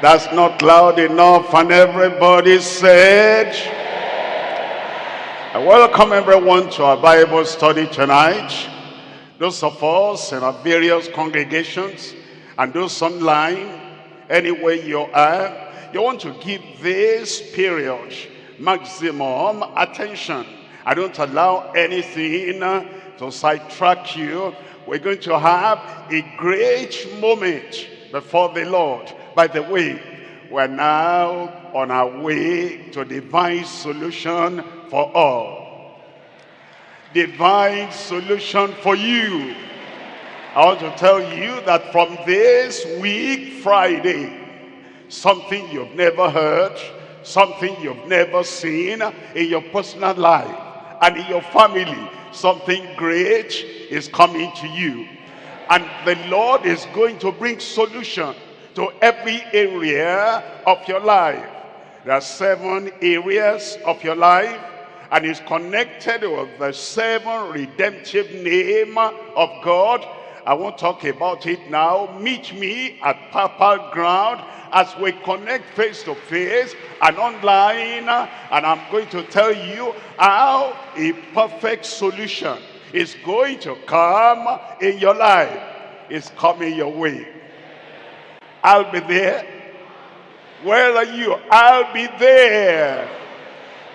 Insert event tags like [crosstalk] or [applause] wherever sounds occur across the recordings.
That's not loud enough and everybody said. I welcome everyone to our Bible study tonight. Those of us in our various congregations and those online, anywhere you are, you want to give this period maximum attention. I don't allow anything to sidetrack you. We're going to have a great moment before the Lord. By the way, we're now on our way to divine solution for all. Divine solution for you. I want to tell you that from this week, Friday, something you've never heard, something you've never seen in your personal life and in your family, something great is coming to you. And the Lord is going to bring solution to every area of your life. There are seven areas of your life and is connected with the seven redemptive name of God. I won't talk about it now. Meet me at Purple Ground as we connect face to face and online. And I'm going to tell you how a perfect solution is going to come in your life. It's coming your way. I'll be there. Where are you? I'll be there.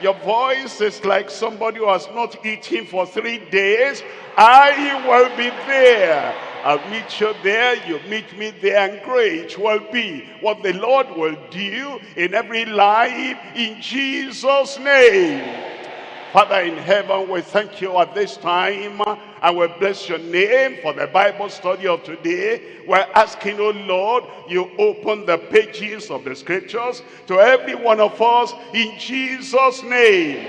Your voice is like somebody who has not eaten for three days. I will be there. I'll meet you there, you meet me there, and great will be what the Lord will do in every life in Jesus' name. Father in heaven, we thank you at this time and we bless your name for the Bible study of today. We're asking, oh Lord, you open the pages of the scriptures to every one of us in Jesus' name.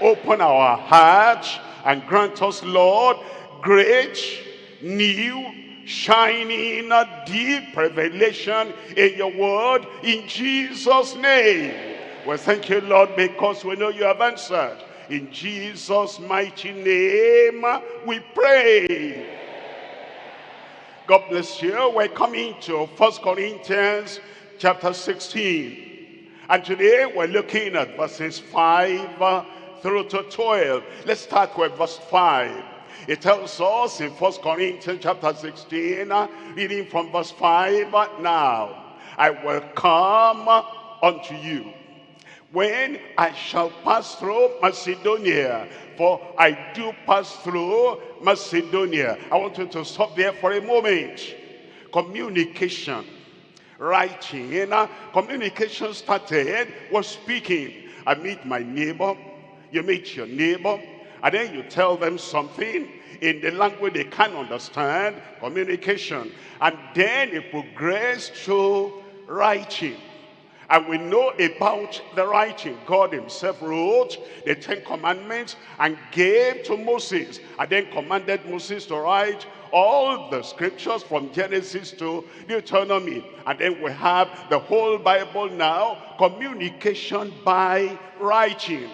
Open our hearts and grant us, Lord, great, new, shining, deep revelation in your word in Jesus' name. We thank you, Lord, because we know you have answered. In Jesus' mighty name, we pray. God bless you. We're coming to First Corinthians chapter 16. And today we're looking at verses 5 through to 12. Let's start with verse 5. It tells us in First Corinthians chapter 16, reading from verse 5, Now I will come unto you when I shall pass through Macedonia. For I do pass through Macedonia. I want you to stop there for a moment. Communication. Writing. Communication started was speaking. I meet my neighbor. You meet your neighbor. And then you tell them something in the language they can understand. Communication. And then it progressed to writing. And we know about the writing. God himself wrote the Ten Commandments and gave to Moses. And then commanded Moses to write all the scriptures from Genesis to Deuteronomy. And then we have the whole Bible now, communication by writing.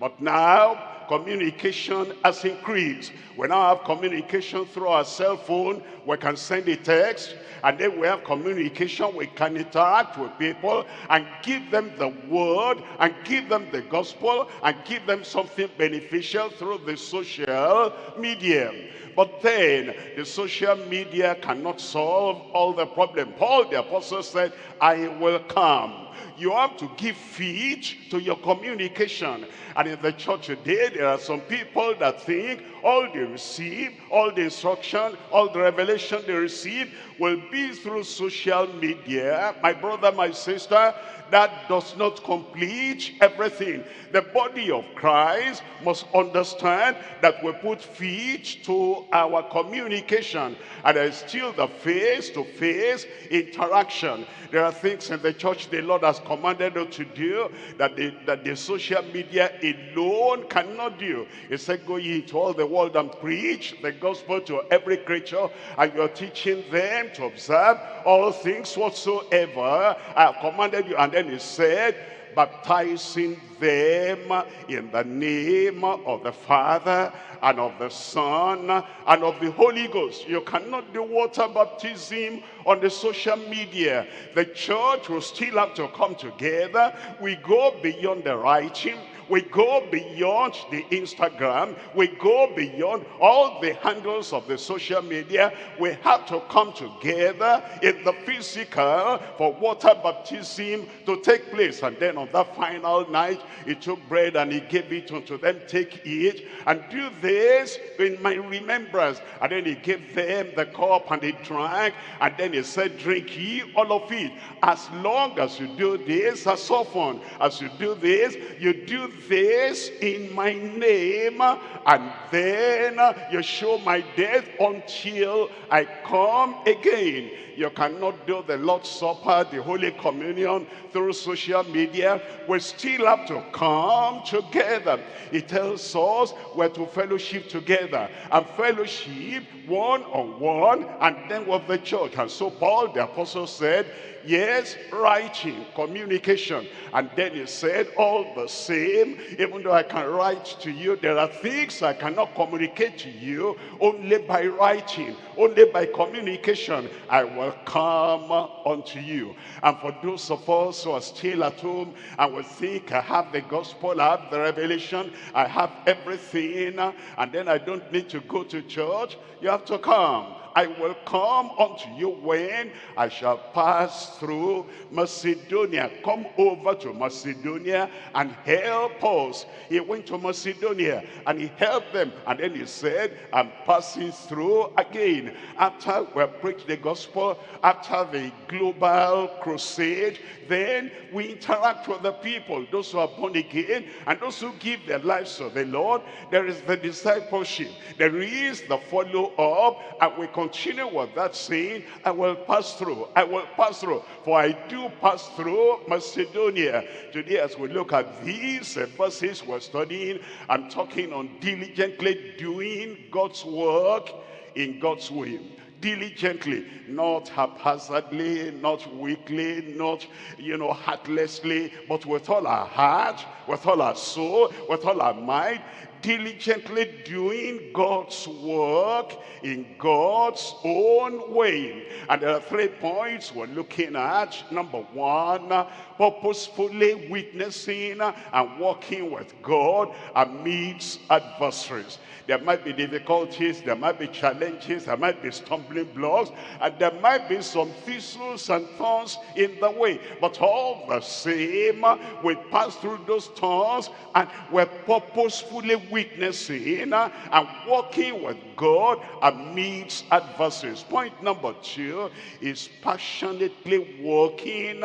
But now, communication has increased. We now have communication through our cell phone. We can send a text and then we have communication. We can interact with people and give them the word and give them the gospel and give them something beneficial through the social media. But then the social media cannot solve all the problem. Paul the apostle said, I will come. You have to give feed to your communication. And in the church today, there are some people that think all they receive, all the instruction, all the revelation they receive will be through social media. My brother, my sister, that does not complete everything. The body of Christ must understand that we put feet to our communication and there's still the face-to-face -face interaction. There are things in the church the Lord has commanded us to do that the, that the social media alone cannot do. He said, go ye into all the world and preach the gospel to every creature and you're teaching them to observe all things whatsoever I have commanded you. And then he said, baptizing them in the name of the Father and of the Son and of the Holy Ghost. You cannot do water baptism on the social media. The church will still have to come together. We go beyond the writing we go beyond the Instagram. We go beyond all the handles of the social media. We have to come together in the physical for water baptism to take place. And then on that final night, he took bread and he gave it unto them. Take it and do this in my remembrance. And then he gave them the cup and they drank. And then he said, drink ye all of it. As long as you do this, as often as you do this, you do this in my name and then uh, you show my death until I come again. You cannot do the Lord's Supper, the Holy Communion through social media. We still have to come together. It tells us we're to fellowship together and fellowship one on one and then with the church. And so Paul the apostle said, yes, writing, communication. And then he said, all the same, even though I can write to you, there are things I cannot communicate to you only by writing, only by communication. I will come unto you. And for those of us who are still at home and will think, I have the gospel, I have the revelation, I have everything, and then I don't need to go to church, you have to come I will come unto you when I shall pass through Macedonia. Come over to Macedonia and help us. He went to Macedonia and he helped them. And then he said, I'm passing through again. After we preach the gospel, after the global crusade, then we interact with the people, those who are born again, and those who give their lives to the Lord. There is the discipleship. There is the follow-up, and we continue with that saying, I will pass through, I will pass through, for I do pass through Macedonia. Today, as we look at these verses we're studying, I'm talking on diligently doing God's work in God's way diligently, not haphazardly, not weakly, not, you know, heartlessly, but with all our heart, with all our soul, with all our mind, diligently doing God's work in God's own way. And there are three points we're looking at. Number one, purposefully witnessing and working with God amidst adversaries. There might be difficulties, there might be challenges, there might be stumbling blocks, and there might be some thistles and thorns in the way. But all the same, we pass through those thorns and we're purposefully witnessing and working with God amidst adversaries. Point number two is passionately working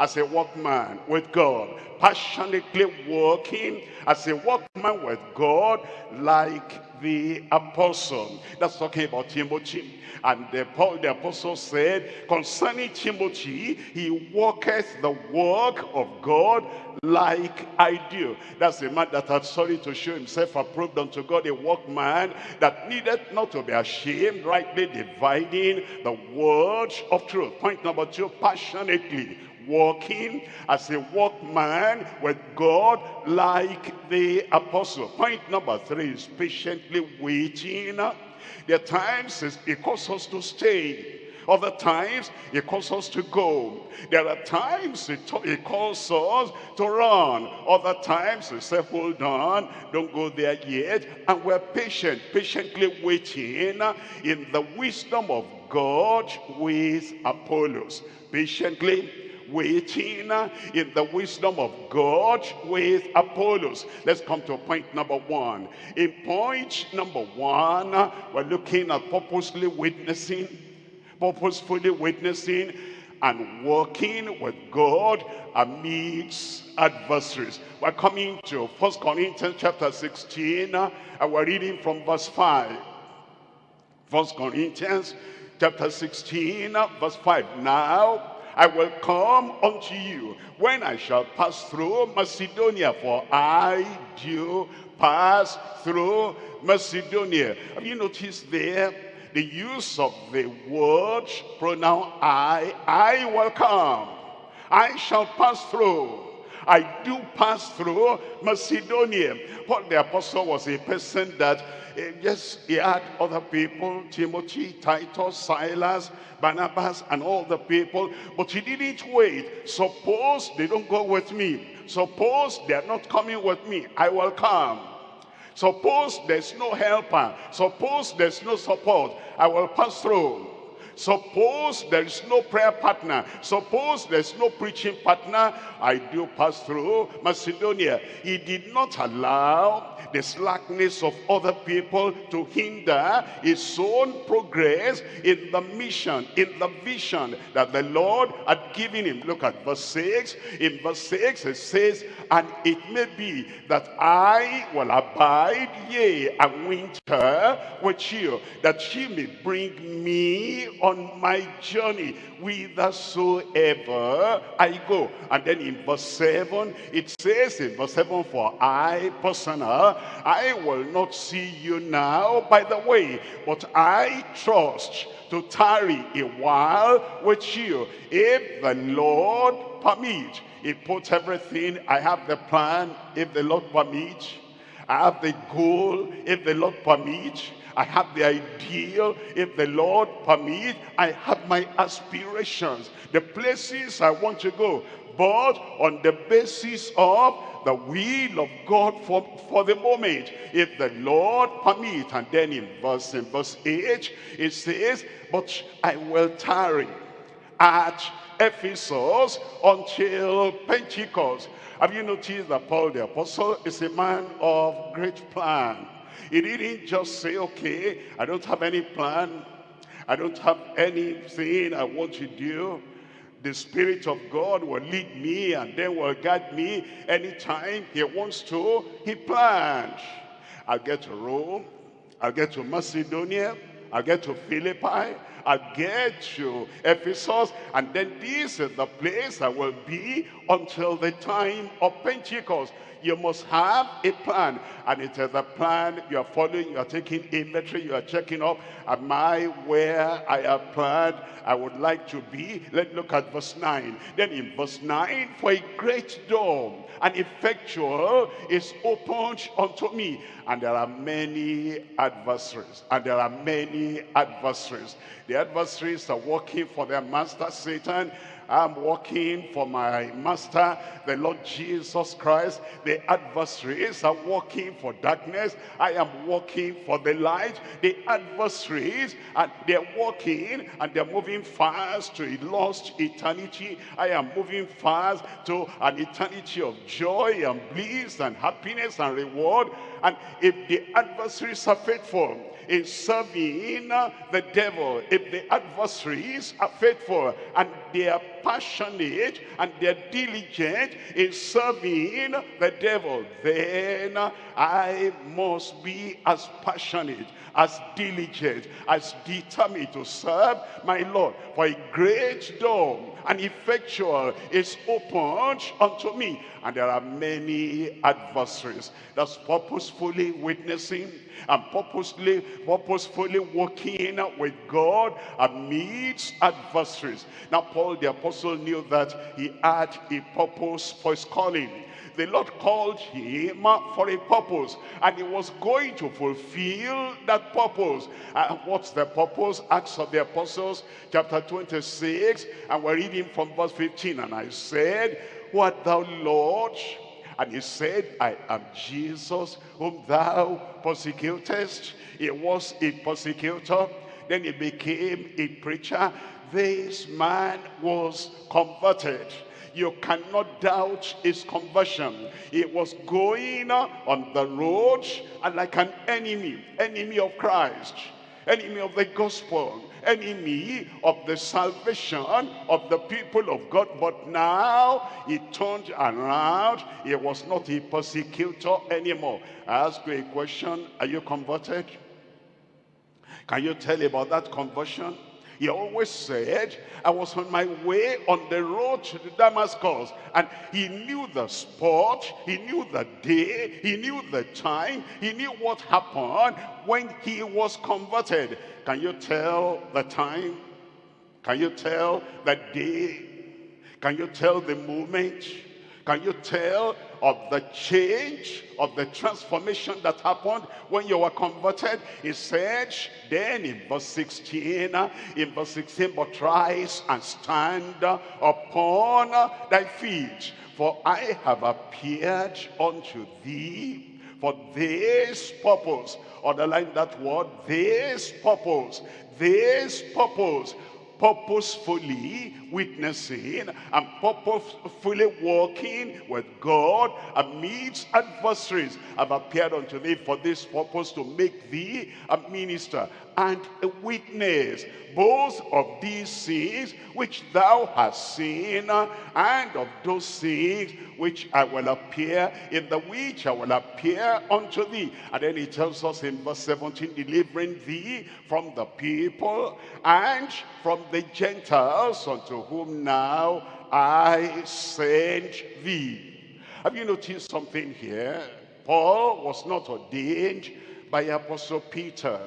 as a workman with God, passionately working as a workman with God like the apostle. That's talking about Timothy. And the, Paul the apostle said, concerning Timothy, he worketh the work of God like I do. That's a man that had studied to show himself approved unto God, a workman that needed not to be ashamed, rightly dividing the word of truth. Point number two, passionately walking as a workman with God like the apostle. Point number three is patiently waiting. There times it calls us to stay. Other times, it calls us to go. There are times it, it calls us to run. Other times, it says, hold on, don't go there yet. And we're patient, patiently waiting in the wisdom of God with Apollos. Patiently waiting in the wisdom of God with Apollos. Let's come to point number one. In point number one, we're looking at purposely witnessing, purposefully witnessing and working with God amidst adversaries. We're coming to First Corinthians chapter 16 and we're reading from verse 5. First Corinthians chapter 16 verse 5. Now I will come unto you when I shall pass through Macedonia, for I do pass through Macedonia. Have you noticed there the use of the word pronoun I? I will come. I shall pass through. I do pass through Macedonia. Paul the apostle was a person that uh, yes, he had other people, Timothy, Titus, Silas, Barnabas, and all the people, but he didn't wait. Suppose they don't go with me. Suppose they are not coming with me. I will come. Suppose there's no helper. Suppose there's no support. I will pass through. Suppose there is no prayer partner. Suppose there's no preaching partner. I do pass through Macedonia. He did not allow the slackness of other people to hinder his own progress in the mission, in the vision that the Lord had given him. Look at verse 6. In verse 6 it says, And it may be that I will abide, yea, and winter with you, that ye may bring me on my journey whithersoever I go. And then in verse 7, it says in verse 7, For I, personal, I will not see you now by the way, but I trust to tarry a while with you. If the Lord permit, he put everything, I have the plan, if the Lord permits. I have the goal, if the Lord permits. I have the ideal. If the Lord permits. I have my aspirations, the places I want to go. But on the basis of the will of God for, for the moment. If the Lord permit, and then in verse, in verse 8, it says, But I will tarry at Ephesus until Pentecost. Have you noticed that Paul the apostle is a man of great plan? He didn't just say, okay, I don't have any plan. I don't have anything I want to do. The Spirit of God will lead me and then will guide me anytime he wants to. He planned. I'll get to Rome. I'll get to Macedonia. I'll get to Philippi. I'll get to Ephesus. And then this is the place I will be until the time of Pentecost you must have a plan. And it is a plan you are following, you are taking inventory, you are checking up. Am I where I have planned I would like to be? Let's look at verse 9. Then in verse 9, for a great door, and effectual is opened unto me. And there are many adversaries. And there are many adversaries. The adversaries are working for their master Satan I'm working for my master, the Lord Jesus Christ. The adversaries are working for darkness. I am working for the light. The adversaries, and they're working and they're moving fast to a lost eternity. I am moving fast to an eternity of joy and bliss and happiness and reward. And if the adversaries are faithful, in serving the devil, if the adversaries are faithful and they are passionate and they're diligent in serving the devil, then I must be as passionate, as diligent, as determined to serve my Lord. For a great door and effectual is opened unto me. And there are many adversaries that's purposefully witnessing and purposely, purposefully working with God amidst adversaries. Now Paul the apostle knew that he had a purpose for his calling the Lord called him for a purpose and he was going to fulfill that purpose. And what's the purpose? Acts of the Apostles chapter 26 and we're reading from verse 15 and I said, What thou Lord? And he said, I am Jesus whom thou persecutest. He was a persecutor. Then he became a preacher. This man was converted you cannot doubt his conversion. He was going on the road and like an enemy, enemy of Christ, enemy of the gospel, enemy of the salvation of the people of God. But now he turned around. He was not a persecutor anymore. I ask you a question. Are you converted? Can you tell about that conversion? He always said, I was on my way on the road to Damascus. And he knew the spot, he knew the day, he knew the time, he knew what happened when he was converted. Can you tell the time? Can you tell the day? Can you tell the moment? Can you tell of the change, of the transformation that happened when you were converted? He said, then in verse 16, in verse 16, but rise and stand upon thy feet, for I have appeared unto thee for this purpose. Underline that word, this purpose, this purpose purposefully witnessing and purposefully walking with God amidst adversaries have appeared unto thee for this purpose to make thee a minister and a witness both of these things which thou hast seen and of those things which I will appear in the which I will appear unto thee. And then he tells us in verse 17 delivering thee from the people and from the Gentiles unto whom now I send thee. Have you noticed something here? Paul was not ordained by Apostle Peter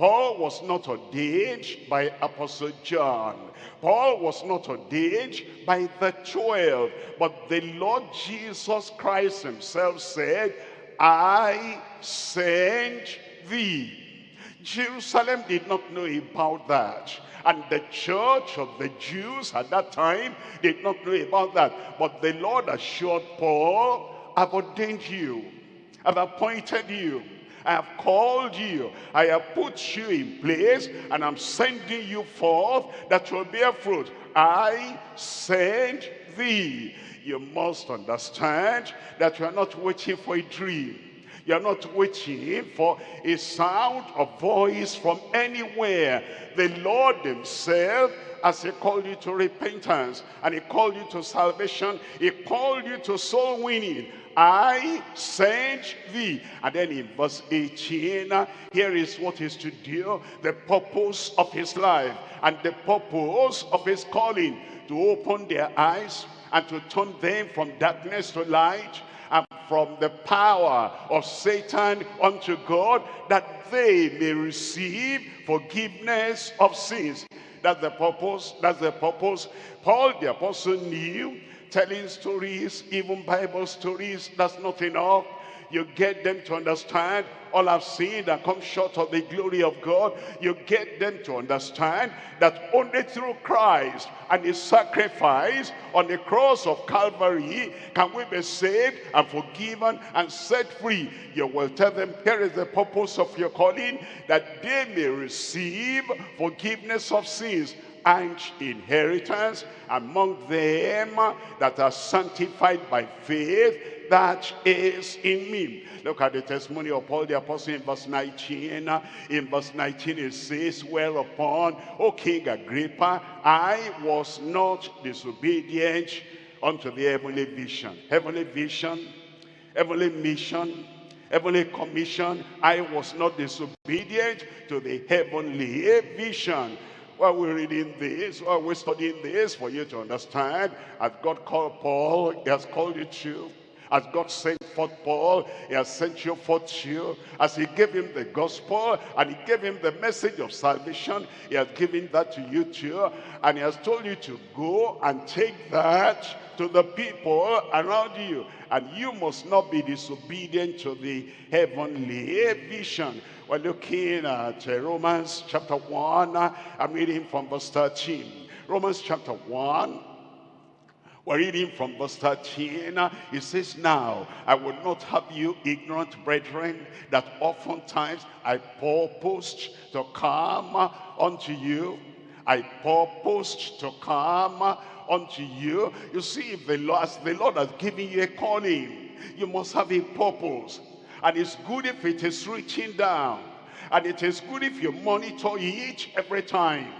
Paul was not ordained by Apostle John. Paul was not ordained by the twelve. But the Lord Jesus Christ himself said, I send thee. Jerusalem did not know about that. And the church of the Jews at that time did not know about that. But the Lord assured Paul, I've ordained you. I've appointed you I have called you. I have put you in place and I'm sending you forth that will bear fruit. I send thee. You must understand that you are not waiting for a dream. You are not waiting for a sound of voice from anywhere. The Lord himself as he called you to repentance and he called you to salvation he called you to soul winning I sent thee. And then in verse 18, here is what is to do, the purpose of his life and the purpose of his calling, to open their eyes and to turn them from darkness to light and from the power of Satan unto God, that they may receive forgiveness of sins. That's the purpose, that's the purpose. Paul the apostle knew telling stories, even Bible stories, that's not enough. You get them to understand all I've seen that come short of the glory of God. You get them to understand that only through Christ and his sacrifice on the cross of Calvary can we be saved and forgiven and set free. You will tell them, here is the purpose of your calling, that they may receive forgiveness of sins and inheritance among them that are sanctified by faith that is in me. Look at the testimony of Paul the apostle in verse 19. In verse 19 it says, Whereupon, O King Agrippa, I was not disobedient unto the heavenly vision. Heavenly vision, heavenly mission, heavenly commission. I was not disobedient to the heavenly vision while we're reading this, while we're studying this, for you to understand, as God called Paul, he has called you to. As God sent forth Paul, he has sent you forth you. As he gave him the gospel and he gave him the message of salvation, he has given that to you too. And he has told you to go and take that to the people around you. And you must not be disobedient to the heavenly vision. We're looking at uh, Romans chapter 1. Uh, I'm reading from verse 13. Romans chapter 1. We're reading from verse 13. Uh, it says, Now I would not have you ignorant, brethren, that oftentimes I purposed to come uh, unto you. I purposed to come unto you. You see, if the Lord, the Lord has given you a calling, you must have a purpose. And it's good if it is reaching down. And it is good if you monitor each every time.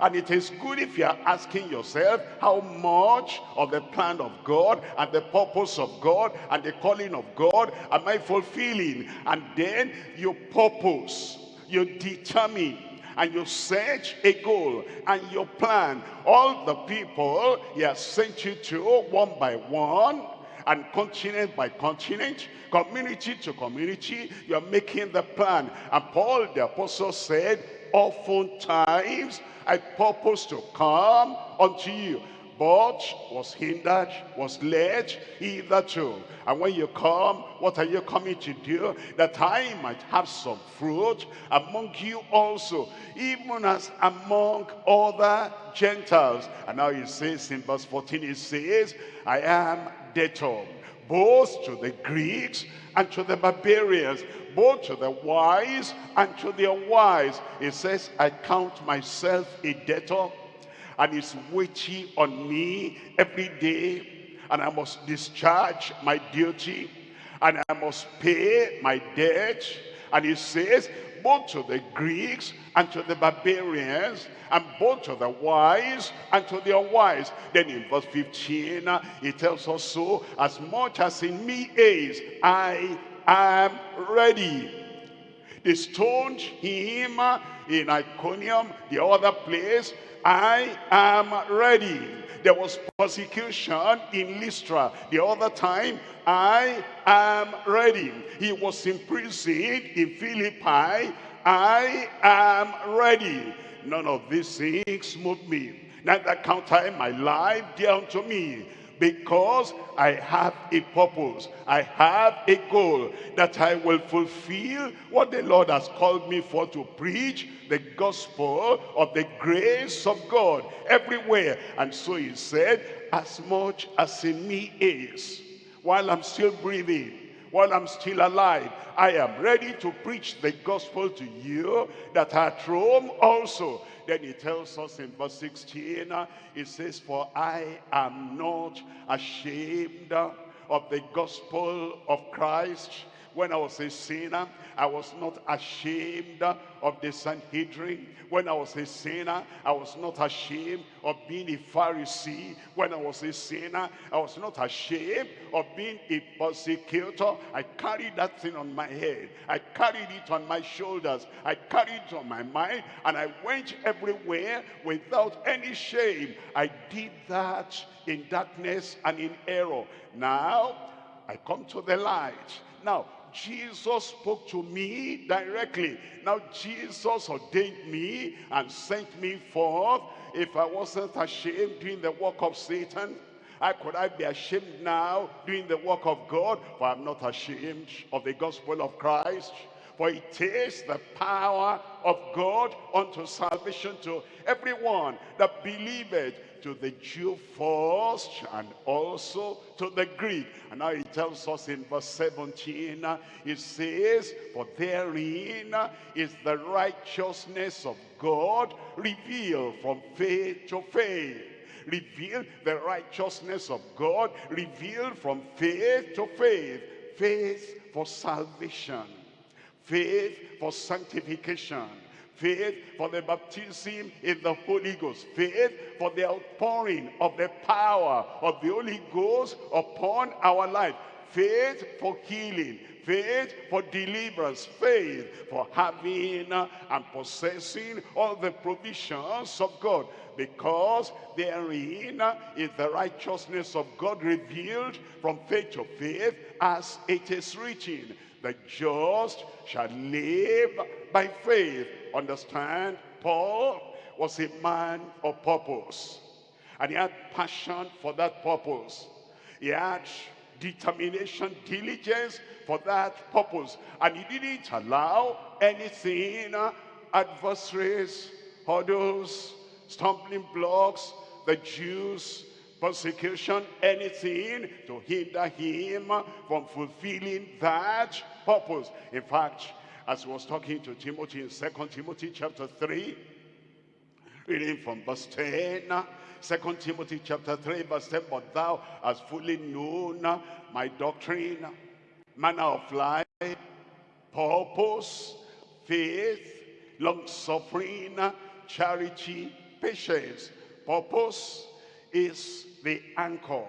And it is good if you are asking yourself how much of the plan of God and the purpose of God and the calling of God am I fulfilling? And then you purpose, you determine, and you set a goal and you plan. All the people he has sent you to one by one and continent by continent, community to community, you're making the plan. And Paul the apostle said, oftentimes I purpose to come unto you. but was hindered, was led hitherto. And when you come, what are you coming to do? That I might have some fruit among you also, even as among other Gentiles. And now he says in verse 14, he says, I am debtor both to the Greeks and to the barbarians, both to the wise and to the unwise. He says, I count myself a debtor and it's weighty on me every day and I must discharge my duty and I must pay my debt. And he says, both to the Greeks and to the barbarians, and both to the wise and to the unwise. Then in verse 15, uh, he tells us so, as much as in me is, I am ready. They stoned him in Iconium, the other place, I am ready. There was persecution in Lystra. The other time, I am ready. He was imprisoned in Philippi. I am ready. None of these things move me. Neither count I my life dear unto me because I have a purpose. I have a goal that I will fulfill what the Lord has called me for to preach the gospel of the grace of God everywhere. And so he said, as much as in me is, while I'm still breathing, while I'm still alive, I am ready to preach the gospel to you that at Rome also then he tells us in verse 16, he says, For I am not ashamed of the gospel of Christ. When I was a sinner, I was not ashamed of the Sanhedrin. When I was a sinner, I was not ashamed of being a Pharisee. When I was a sinner, I was not ashamed of being a persecutor. I carried that thing on my head. I carried it on my shoulders. I carried it on my mind. And I went everywhere without any shame. I did that in darkness and in error. Now, I come to the light. Now, Jesus spoke to me directly. Now Jesus ordained me and sent me forth. If I wasn't ashamed doing the work of Satan, how could I be ashamed now doing the work of God? For I'm not ashamed of the gospel of Christ. For it is the power of God unto salvation to everyone that believeth to the Jew first and also to the Greek. And now he tells us in verse 17, uh, it says, For therein is the righteousness of God revealed from faith to faith. Revealed the righteousness of God, revealed from faith to faith. Faith for salvation, faith for sanctification, faith for the baptism in the Holy Ghost, faith for the outpouring of the power of the Holy Ghost upon our life, faith for healing, faith for deliverance, faith for having and possessing all the provisions of God. Because therein is the righteousness of God revealed from faith to faith as it is written. The just shall live by faith. Understand? Paul was a man of purpose. And he had passion for that purpose. He had determination, diligence for that purpose. And he didn't allow anything, uh, adversaries, hurdles, stumbling blocks, the Jews, persecution, anything to hinder him uh, from fulfilling that purpose. In fact, as he was talking to Timothy in Second Timothy chapter 3, reading from verse 10, 2 Timothy chapter 3, verse 10, But thou hast fully known my doctrine, manner of life, purpose, faith, long-suffering, charity, patience. Purpose is the anchor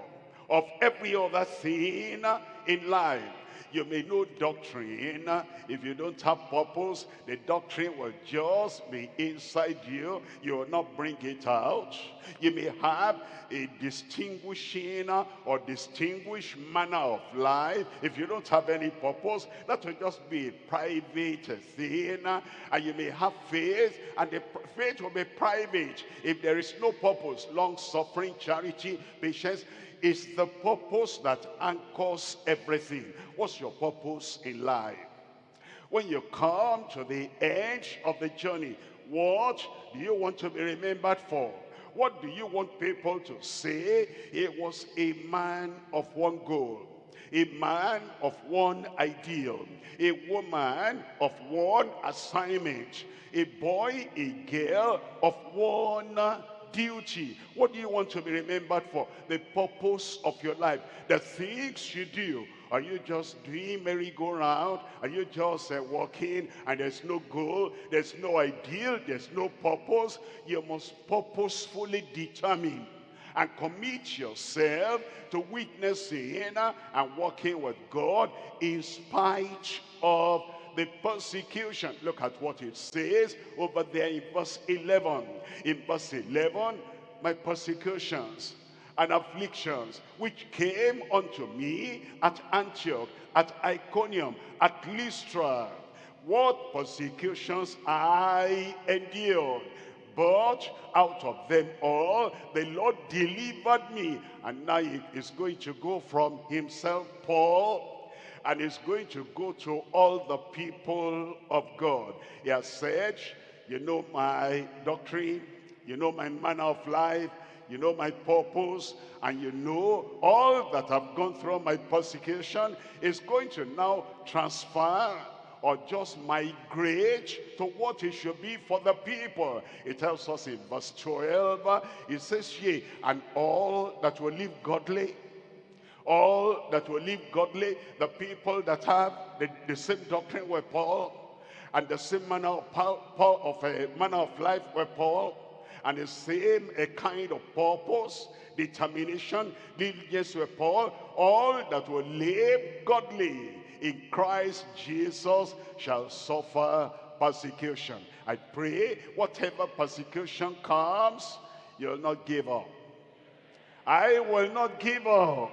of every other thing in life. You may know doctrine. If you don't have purpose, the doctrine will just be inside you. You will not bring it out. You may have a distinguishing or distinguished manner of life. If you don't have any purpose, that will just be a private thing. And you may have faith, and the faith will be private. If there is no purpose, long-suffering, charity, patience, is the purpose that anchors everything. What's your purpose in life? When you come to the edge of the journey, what do you want to be remembered for? What do you want people to say? He was a man of one goal, a man of one ideal, a woman of one assignment, a boy, a girl of one duty. What do you want to be remembered for? The purpose of your life. The things you do. Are you just doing merry-go-round? Are you just uh, walking and there's no goal? There's no ideal? There's no purpose? You must purposefully determine and commit yourself to witnessing and working with God in spite of the persecution. Look at what it says over there in verse 11. In verse 11, my persecutions and afflictions which came unto me at Antioch, at Iconium, at Lystra. What persecutions I endured. But out of them all, the Lord delivered me. And now he is going to go from himself, Paul, and it's going to go to all the people of God. He has said, you know my doctrine, you know my manner of life, you know my purpose, and you know all that I've gone through my persecution is going to now transfer or just migrate to what it should be for the people. It tells us in verse 12, it says, Yea, and all that will live godly all that will live godly, the people that have the, the same doctrine with Paul, and the same manner of, Paul, of a manner of life with Paul, and the same a kind of purpose, determination, diligence with Paul, all that will live godly in Christ Jesus shall suffer persecution. I pray whatever persecution comes, you'll not give up. I will not give up.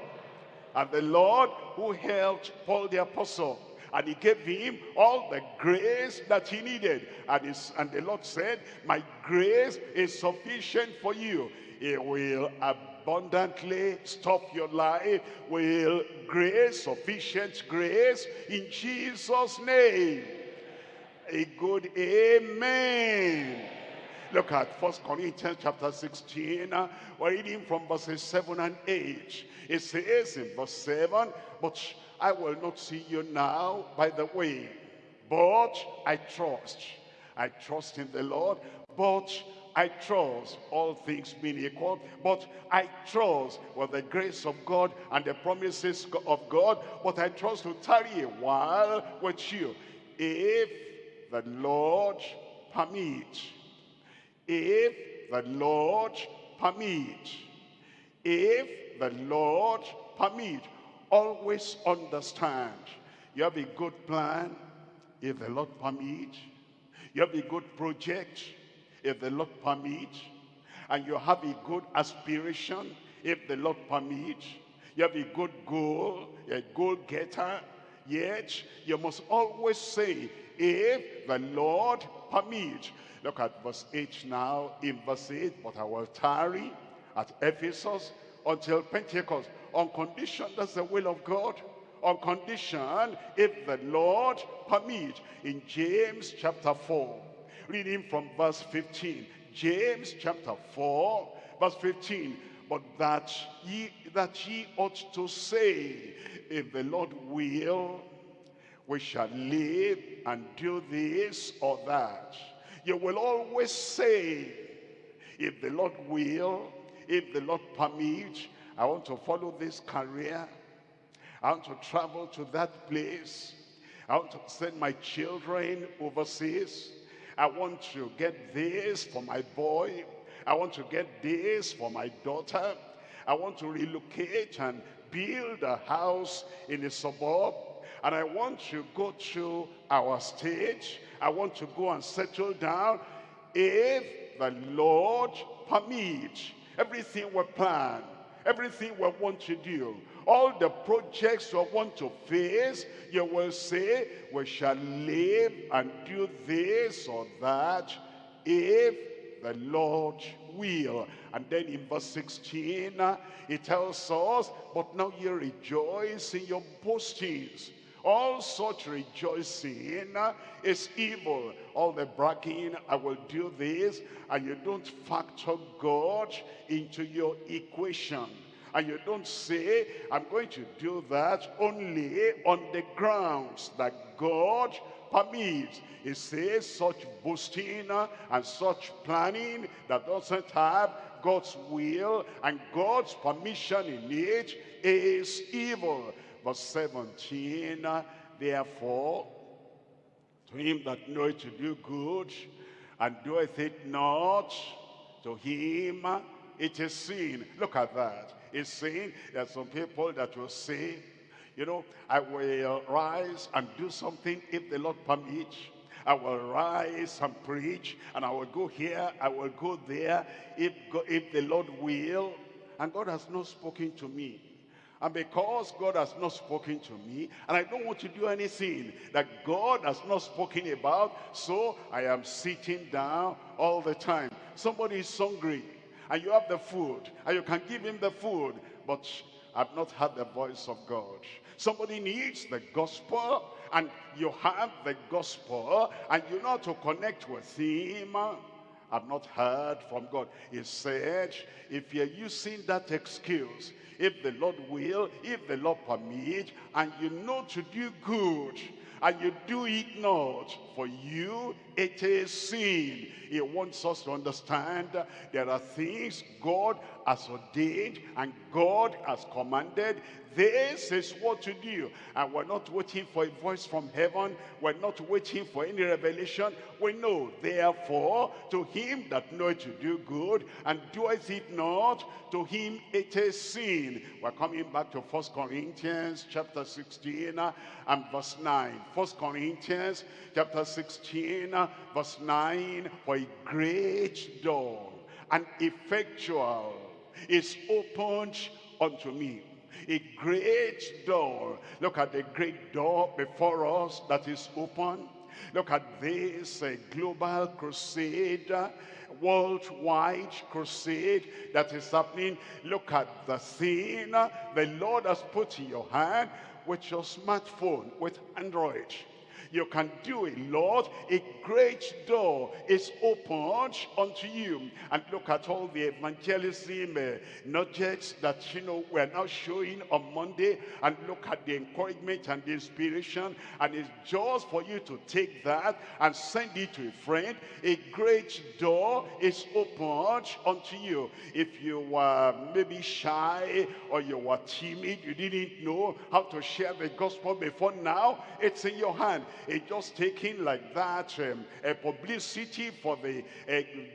And the Lord who helped Paul the apostle, and he gave him all the grace that he needed. And, his, and the Lord said, my grace is sufficient for you. It will abundantly stop your life. Will grace, sufficient grace, in Jesus' name. A good amen. Look at First Corinthians chapter 16. Uh, we're reading from verses 7 and 8. It says in verse 7, But I will not see you now by the way, but I trust. I trust in the Lord, but I trust all things being equal, but I trust with the grace of God and the promises of God, but I trust to tarry a while with you. If the Lord permit, if the Lord permit, if the Lord permit, always understand. You have a good plan, if the Lord permit. You have a good project, if the Lord permit. And you have a good aspiration, if the Lord permit. You have a good goal, a goal getter. Yet, you must always say, if the Lord permit. Look at verse 8 now. In verse 8, but I will tarry at Ephesus until Pentecost. On condition, that's the will of God. On condition, if the Lord permit. In James chapter 4, reading from verse 15. James chapter 4, verse 15. But that ye, that ye ought to say, if the Lord will, we shall live and do this or that you will always say, if the Lord will, if the Lord permit, I want to follow this career. I want to travel to that place. I want to send my children overseas. I want to get this for my boy. I want to get this for my daughter. I want to relocate and build a house in a suburb and I want to go to our stage. I want to go and settle down. If the Lord permits, everything we plan, everything we want to do, all the projects we want to face, you will say, we shall live and do this or that if the Lord will. And then in verse 16, uh, he tells us, but now you rejoice in your boastings. All such rejoicing is evil. All the bragging, I will do this, and you don't factor God into your equation. And you don't say, I'm going to do that only on the grounds that God permits. He says such boasting and such planning that doesn't have God's will and God's permission in it is evil. Verse 17, therefore, to him that knoweth to do good and doeth it not, to him it is sin. Look at that. It's saying there are some people that will say, you know, I will rise and do something if the Lord permits. I will rise and preach, and I will go here, I will go there, if, if the Lord will. And God has not spoken to me. And because God has not spoken to me, and I don't want to do anything that God has not spoken about, so I am sitting down all the time. Somebody is hungry, and you have the food, and you can give him the food, but I've not heard the voice of God. Somebody needs the gospel and you have the gospel and you know to connect with him. I've not heard from God. He said, if you're using that excuse, if the Lord will, if the Lord permit, and you know to do good, and you do it not, for you it is sin. He wants us to understand there are things God has ordained and God has commanded. This is what to do. And we're not waiting for a voice from heaven. We're not waiting for any revelation. We know, therefore, to him that knoweth to do good and doeth it not, to him it is sin. We're coming back to First Corinthians chapter 16 and verse 9. First Corinthians chapter 16 verse 9. For a great door and effectual is opened unto me. A great door. Look at the great door before us that is open. Look at this uh, global crusade, uh, worldwide crusade that is happening. Look at the uh, the Lord has put in your hand with your smartphone, with Android you can do it, Lord. A great door is opened unto you. And look at all the evangelism uh, nudges that, you know, we're now showing on Monday. And look at the encouragement and the inspiration. And it's just for you to take that and send it to a friend. A great door is opened unto you. If you were maybe shy or you were timid, you didn't know how to share the gospel before now, it's in your hand. It's just taking like that um, a publicity for the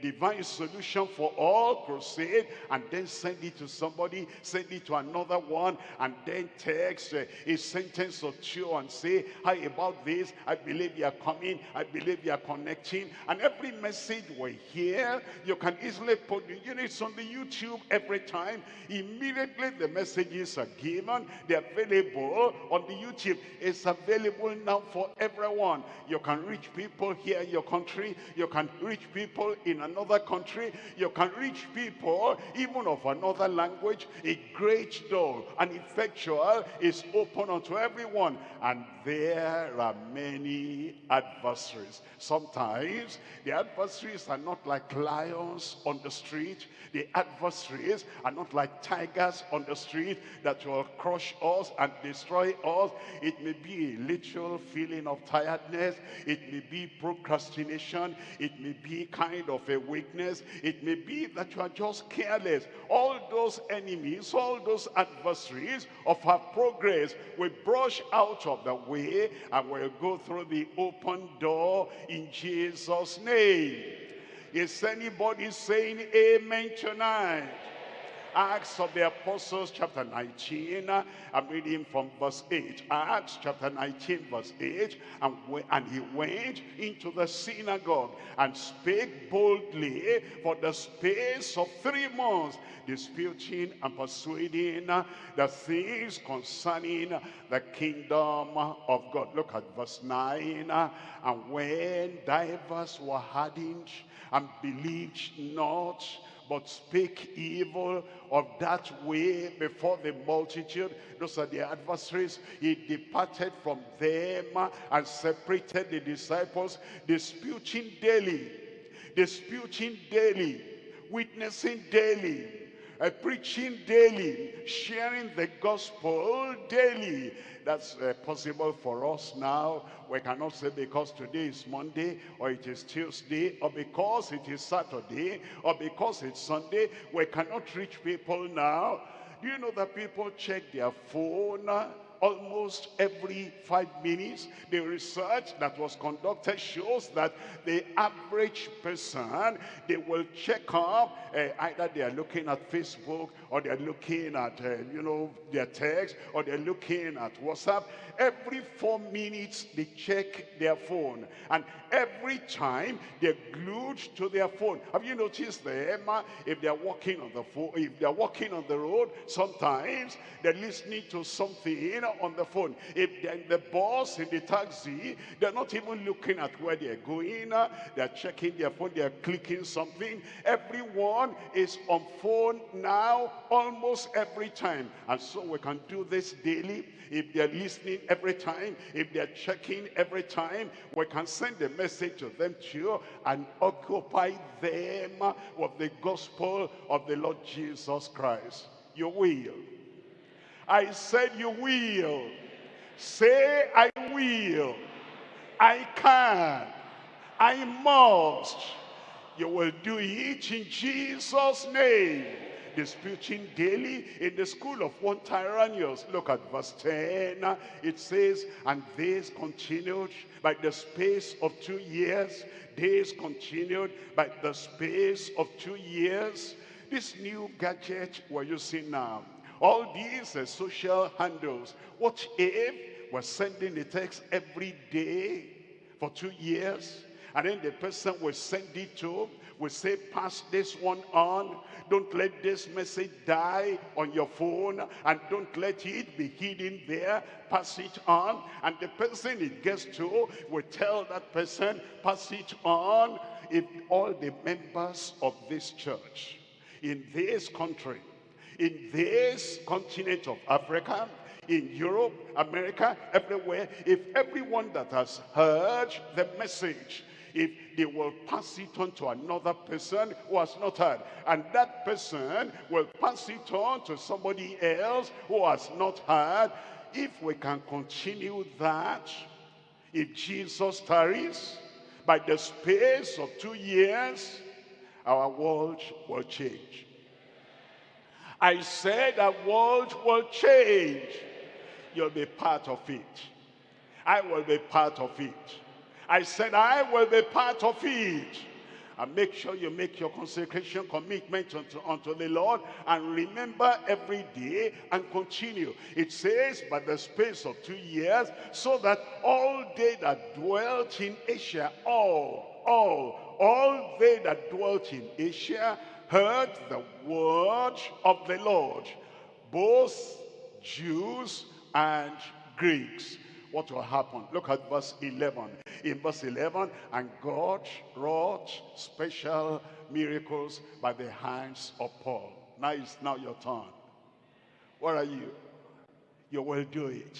divine solution for all crusade and then send it to somebody, send it to another one and then text uh, a sentence or two and say, hi about this, I believe you are coming, I believe you are connecting. And every message we hear, you can easily put, you know, it's on the YouTube every time, immediately the messages are given, they're available on the YouTube, it's available now for every everyone. You can reach people here in your country. You can reach people in another country. You can reach people even of another language. A great door, an effectual is open unto everyone. And there are many adversaries. Sometimes the adversaries are not like lions on the street. The adversaries are not like tigers on the street that will crush us and destroy us. It may be a literal feeling of tiredness. It may be procrastination. It may be kind of a weakness. It may be that you are just careless. All those enemies, all those adversaries of our progress will brush out of the way and will go through the open door in Jesus' name. Is anybody saying amen tonight? Acts of the Apostles chapter 19, I'm reading from verse 8. Acts chapter 19 verse 8, and, and he went into the synagogue and spake boldly for the space of three months, disputing and persuading the things concerning the kingdom of God. Look at verse 9. And when divers were hardened and believed not, but spake evil of that way before the multitude. Those are the adversaries. He departed from them and separated the disciples, disputing daily, disputing daily, witnessing daily, uh, preaching daily, sharing the gospel daily. That's uh, possible for us now. We cannot say because today is Monday or it is Tuesday or because it is Saturday or because it's Sunday. We cannot reach people now. Do you know that people check their phone almost every five minutes. The research that was conducted shows that the average person, they will check up, uh, either they are looking at Facebook or they're looking at, uh, you know, their text or they're looking at WhatsApp. Every four minutes, they check their phone. And every time, they're glued to their phone. Have you noticed them? If they're walking on the phone, if they're walking on the road, sometimes they're listening to something on the phone. If they're the boss in the taxi, they're not even looking at where they're going. Uh, they're checking their phone, they're clicking something. Everyone is on phone now almost every time. And so we can do this daily. If they're listening every time, if they're checking every time, we can send a message to them too and occupy them with the gospel of the Lord Jesus Christ. You will. I said you will. Say I will. I can. I must. You will do it in Jesus' name disputing daily in the school of one Tyrannus. Look at verse 10. It says, And this continued by the space of two years. Days continued by the space of two years. This new gadget we're using now, all these uh, social handles, what if we're sending a text every day for two years? And then the person will send it to, will say, pass this one on. Don't let this message die on your phone and don't let it be hidden there. Pass it on. And the person it gets to will tell that person, pass it on. If all the members of this church in this country, in this continent of Africa, in Europe, America, everywhere, if everyone that has heard the message if they will pass it on to another person who has not heard. And that person will pass it on to somebody else who has not heard. If we can continue that, if Jesus tarries, by the space of two years, our world will change. I said our world will change. You'll be part of it. I will be part of it. I said, I will be part of it. And make sure you make your consecration commitment unto, unto the Lord and remember every day and continue. It says, by the space of two years, so that all they that dwelt in Asia, all, all, all they that dwelt in Asia heard the word of the Lord, both Jews and Greeks what will happen. Look at verse 11. In verse 11, and God wrought special miracles by the hands of Paul. Now it's now your turn. What are you? You will do it.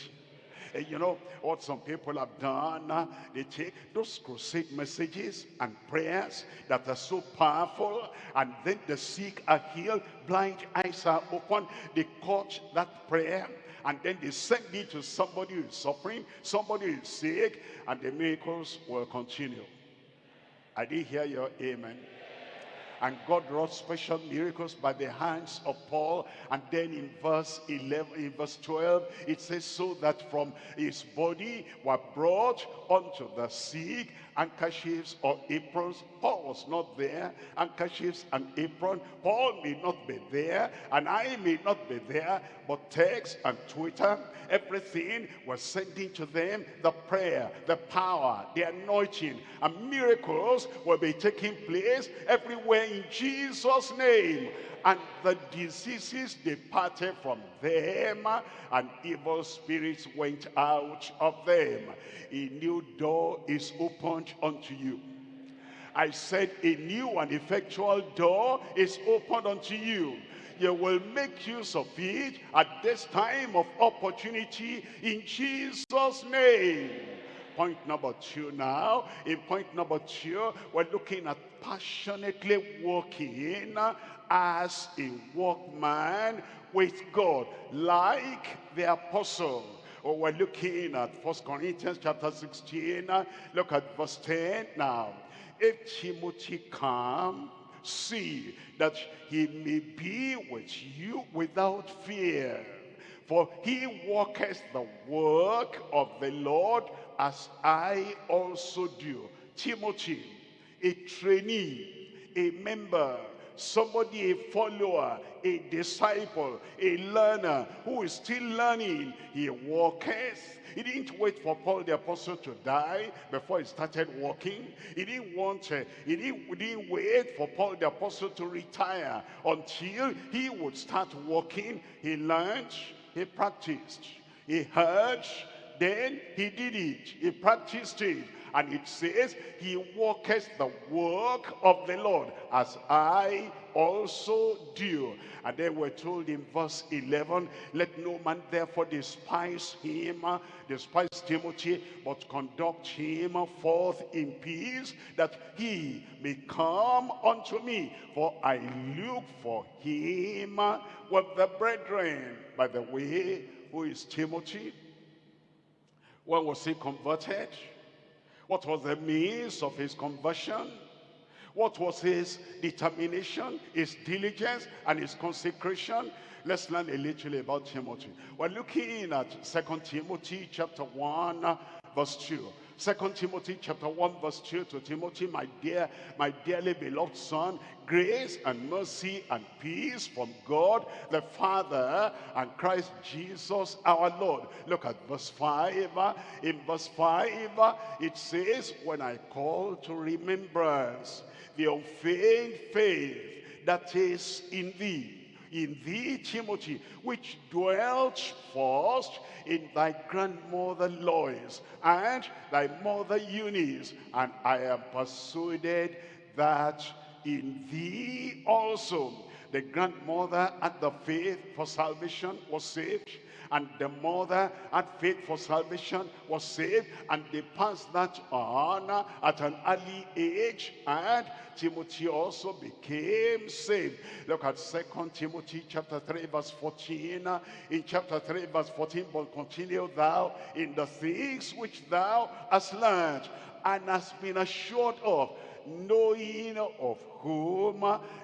You know what some people have done? They take those crusade messages and prayers that are so powerful and then the sick are healed, blind eyes are open. They caught that prayer and then they send it to somebody who is suffering, somebody who is sick, and the miracles will continue. I did hear your amen. And God wrought special miracles by the hands of Paul. And then in verse 11, in verse 12, it says, so that from his body were brought unto the sick handkerchiefs or aprons. Paul was not there. Handkerchiefs and apron. Paul may not be there, and I may not be there, but text and Twitter, everything was sending to them the prayer, the power, the anointing, and miracles will be taking place everywhere in Jesus' name. And the diseases departed from them, and evil spirits went out of them. A new door is opened unto you. I said a new and effectual door is opened unto you you will make use of it at this time of opportunity in Jesus' name. Point number two now. In point number two, we're looking at passionately working as a workman with God, like the apostle. Oh, we're looking at First Corinthians chapter 16. Look at verse 10 now. If Timothy come, see that he may be with you without fear. For he worketh the work of the Lord as I also do. Timothy, a trainee, a member, somebody, a follower, a disciple, a learner who is still learning. He walketh. He didn't wait for Paul the apostle to die before he started walking. He didn't want, uh, he, didn't, he didn't wait for Paul the apostle to retire until he would start walking. He learned, he practiced, he heard, then he did it. He practiced it. And it says, he walketh the work of the Lord as I also do. And then we're told in verse 11, let no man therefore despise him, uh, despise Timothy, but conduct him forth in peace, that he may come unto me. For I look for him with the brethren. By the way, who is Timothy? When was he converted? What was the means of his conversion? What was his determination, his diligence, and his consecration? Let's learn a little about Timothy. We're looking at Second Timothy chapter 1, verse 2. Second Timothy chapter 1 verse 2 to Timothy, my dear, my dearly beloved son, grace and mercy and peace from God the Father and Christ Jesus our Lord. Look at verse 5. In verse 5, it says, when I call to remembrance the unfeigned faith that is in thee, in thee, Timothy, which dwelt first in thy grandmother Lois and thy mother Eunice, and I am persuaded that in thee also the grandmother at the faith for salvation was saved and the mother had faith for salvation was saved and they passed that on at an early age and Timothy also became saved. Look at Second Timothy chapter 3 verse 14. In chapter 3 verse 14, but continue thou in the things which thou hast learned and hast been assured of, knowing of whom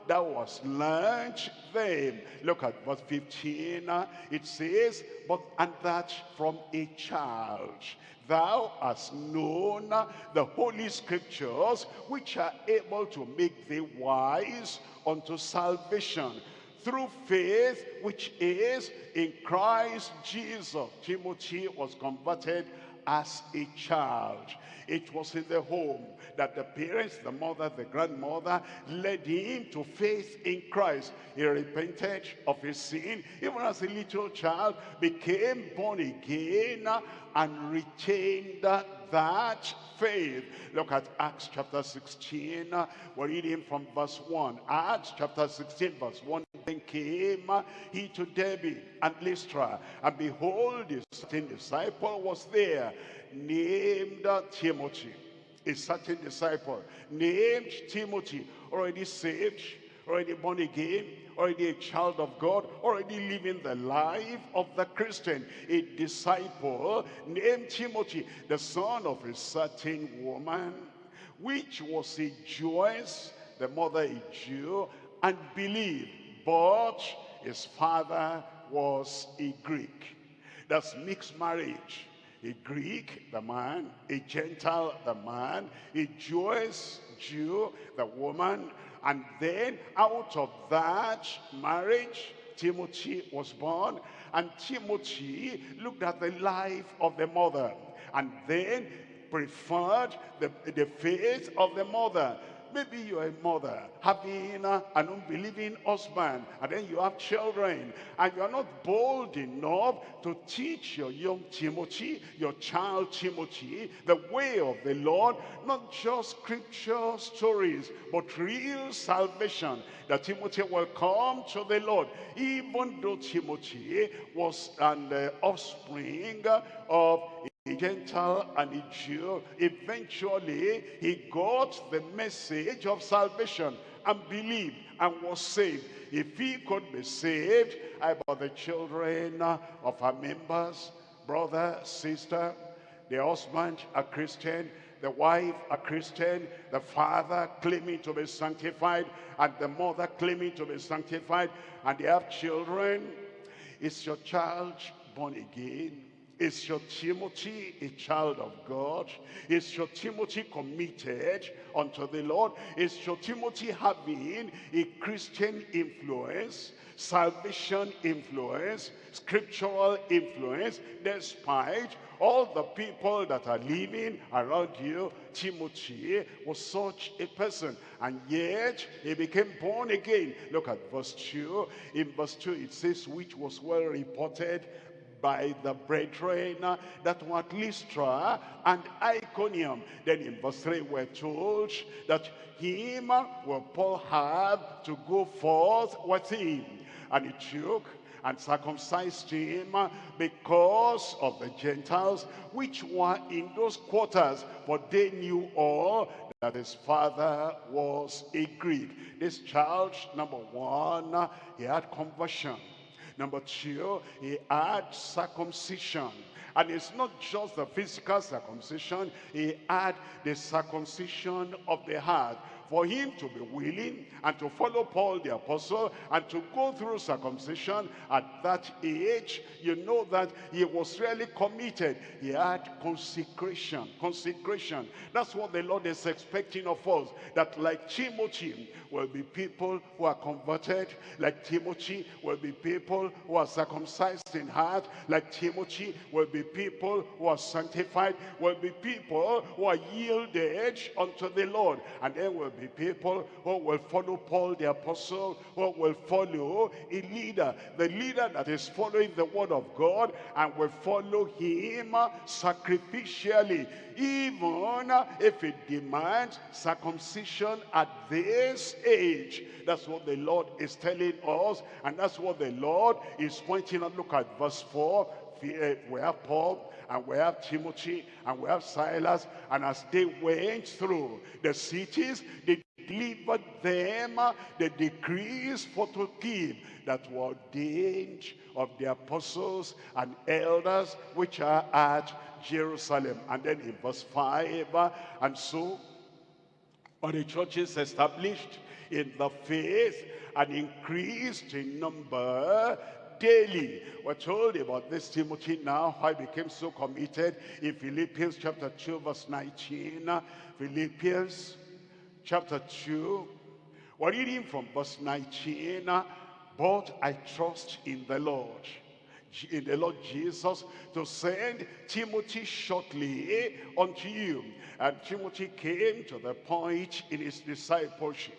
thou was learned them. Look at verse 15. It says, but and that from a child thou hast known the holy scriptures which are able to make thee wise unto salvation through faith which is in Christ Jesus. Timothy was converted as a child. It was in the home that the parents, the mother, the grandmother, led him to faith in Christ. He repented of his sin, even as a little child, became born again and retained that faith. Look at Acts chapter 16. We're reading from verse 1. Acts chapter 16 verse 1. Then came he to Derbe and Lystra. And behold, a certain disciple was there named Timothy. A certain disciple named Timothy, already saved, already born again, already a child of God, already living the life of the Christian, a disciple named Timothy, the son of a certain woman, which was a Jewess the mother a Jew, and believed, but his father was a Greek. That's mixed marriage. A Greek, the man, a Gentile, the man, a Jewish Jew, the woman, and then out of that marriage, Timothy was born, and Timothy looked at the life of the mother, and then preferred the, the faith of the mother Maybe you're a mother having an unbelieving husband and then you have children and you're not bold enough to teach your young Timothy, your child Timothy, the way of the Lord, not just scripture stories, but real salvation, that Timothy will come to the Lord, even though Timothy was an uh, offspring of a Gentile and a Jew, eventually he got the message of salvation and believed and was saved. If he could be saved, about the children of our members, brother, sister, the husband, a Christian, the wife, a Christian, the father claiming to be sanctified, and the mother claiming to be sanctified, and they have children. Is your child born again? Is your Timothy a child of God? Is your Timothy committed unto the Lord? Is your Timothy having a Christian influence, salvation influence, scriptural influence, despite all the people that are living around you, Timothy was such a person. And yet, he became born again. Look at verse 2. In verse 2, it says, which was well reported by the brethren that were at Lystra and Iconium. Then in verse 3 we're told that him will Paul have to go forth with him. And he took and circumcised him because of the Gentiles which were in those quarters. For they knew all that his father was a Greek. This child, number one, he had conversion. Number two, he had circumcision. And it's not just the physical circumcision, he had the circumcision of the heart for him to be willing and to follow Paul the apostle and to go through circumcision at that age, you know that he was really committed. He had consecration, consecration. That's what the Lord is expecting of us, that like Timothy will be people who are converted, like Timothy will be people who are circumcised in heart, like Timothy will be people who are sanctified, will be people who are yielded unto the Lord, and then will be people who will follow Paul the apostle, who will follow a leader, the leader that is following the word of God and will follow him sacrificially, even if it demands circumcision at this age. That's what the Lord is telling us, and that's what the Lord is pointing out. Look at verse 4. Eh, we have Paul and we have Timothy and we have Silas and as they went through the cities they delivered them the decrees for to keep that were ordained of the apostles and elders which are at Jerusalem. And then in verse 5 and so are the churches established in the faith and increased in number daily. We're told about this Timothy now, how he became so committed in Philippians chapter 2, verse 19. Philippians chapter 2, we're reading from verse 19. But I trust in the Lord, in the Lord Jesus, to send Timothy shortly unto you. And Timothy came to the point in his discipleship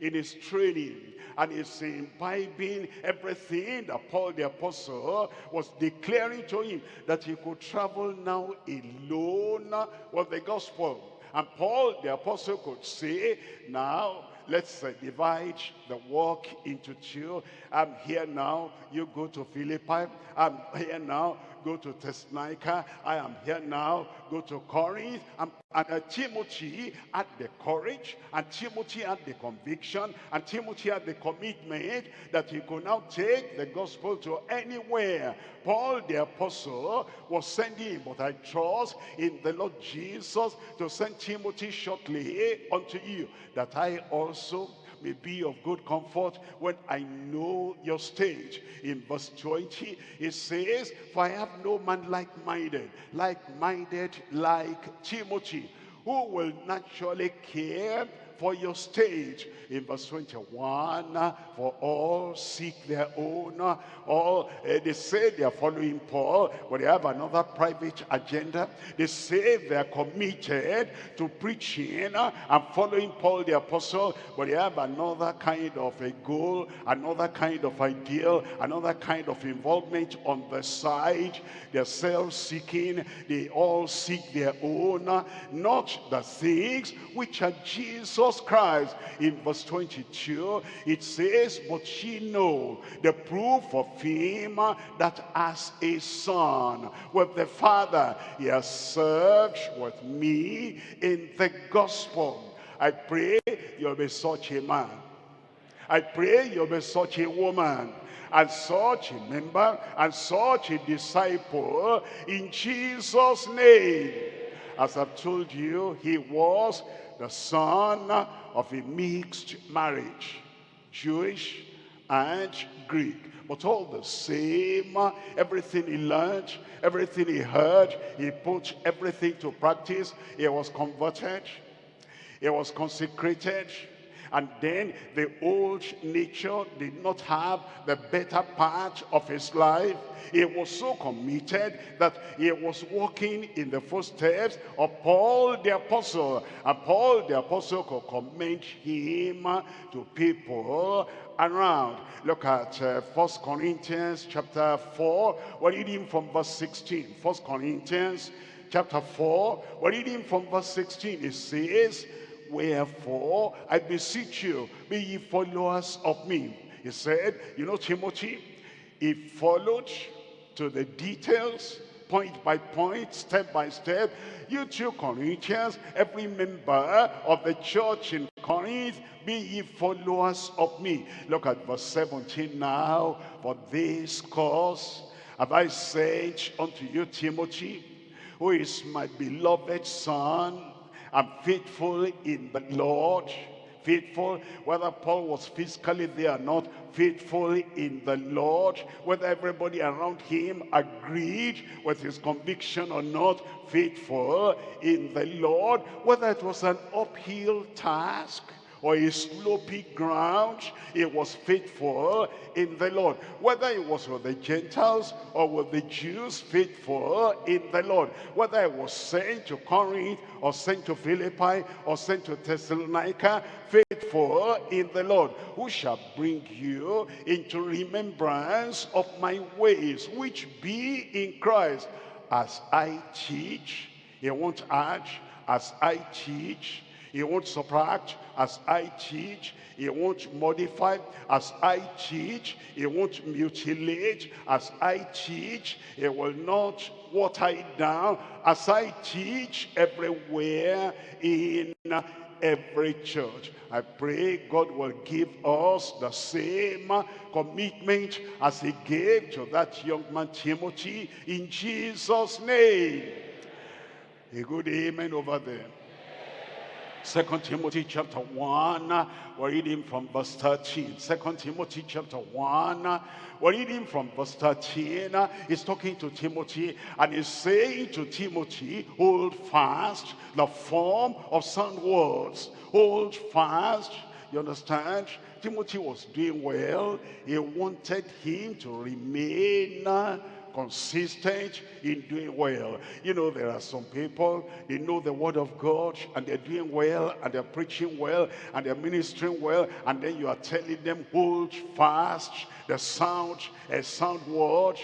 in his training and is imbibing everything that Paul the apostle was declaring to him that he could travel now alone with the gospel. And Paul the apostle could say, now let's uh, divide the work into two. I'm here now, you go to Philippi. I'm here now, go to Thessalonica. I am here now. Go to Corinth. And, and uh, Timothy had the courage, and Timothy had the conviction, and Timothy had the commitment that he could now take the gospel to anywhere. Paul the apostle was sending, him, but I trust in the Lord Jesus to send Timothy shortly unto you, that I also may be of good comfort when I know your stage. In verse 20, it says, For I have no man like-minded, like-minded like Timothy, who will naturally care for your stage. In verse 21, for all seek their own. All uh, They say they are following Paul, but they have another private agenda. They say they are committed to preaching and following Paul the apostle, but they have another kind of a goal, another kind of ideal, another kind of involvement on the side. They're self-seeking. They all seek their own, not the things which are Jesus Jesus Christ. In verse 22, it says, But she know the proof of him that as a son with the Father, he has served with me in the gospel. I pray you'll be such a man. I pray you'll be such a woman and such a member and such a disciple in Jesus' name. As I've told you, he was the son of a mixed marriage, Jewish and Greek. But all the same, everything he learned, everything he heard, he put everything to practice. He was converted. He was consecrated. And then the old nature did not have the better part of his life. He was so committed that he was walking in the footsteps of Paul the apostle. And Paul the apostle could commend him to people around. Look at uh, 1 Corinthians chapter 4. We're reading from verse 16. 1 Corinthians chapter 4. We're reading from verse 16. It says, Wherefore, I beseech you, be ye followers of me. He said, you know Timothy, he followed to the details, point by point, step by step. You too Corinthians, every member of the church in Corinth, be ye followers of me. Look at verse 17 now. For this cause have I said unto you, Timothy, who is my beloved son, and faithful in the Lord. Faithful, whether Paul was physically there or not, faithful in the Lord. Whether everybody around him agreed with his conviction or not, faithful in the Lord. Whether it was an uphill task, or a slopy ground, he was faithful in the Lord. Whether it was with the Gentiles or with the Jews, faithful in the Lord. Whether it was sent to Corinth or sent to Philippi or sent to Thessalonica, faithful in the Lord. Who shall bring you into remembrance of my ways, which be in Christ, as I teach. He won't add, as I teach he won't subtract as I teach. He won't modify as I teach. He won't mutilate as I teach. He will not water it down as I teach everywhere in every church. I pray God will give us the same commitment as he gave to that young man Timothy in Jesus' name. A good amen over there. Second Timothy chapter 1, we're reading from verse 13. Second Timothy chapter 1, we're reading from verse 13. He's talking to Timothy and he's saying to Timothy, hold fast the form of sound words. Hold fast, you understand? Timothy was doing well. He wanted him to remain consistent in doing well. You know, there are some people, they know the word of God and they're doing well and they're preaching well and they're ministering well and then you are telling them hold fast the sound, a sound word.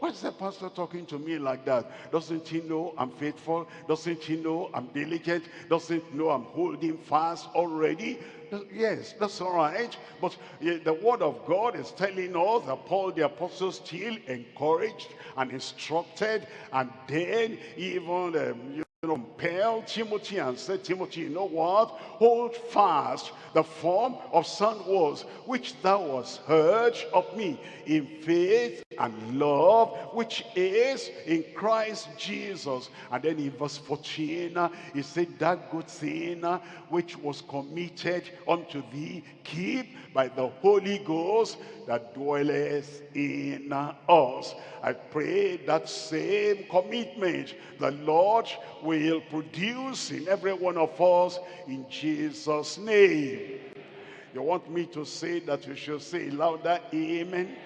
Why is the pastor talking to me like that? Doesn't he know I'm faithful? Doesn't he know I'm diligent? Doesn't he know I'm holding fast already? Yes, that's all right. But the word of God is telling us that Paul the apostle still encouraged and instructed and then even um, compelled Timothy and said, Timothy, you know what? Hold fast the form of sound words which thou hast heard of me in faith and love, which is in Christ Jesus. And then in verse 14, uh, he said, that good thing uh, which was committed unto thee, keep by the Holy Ghost that dwelleth in us. I pray that same commitment the Lord will produce in every one of us in Jesus' name. You want me to say that you should say louder, amen.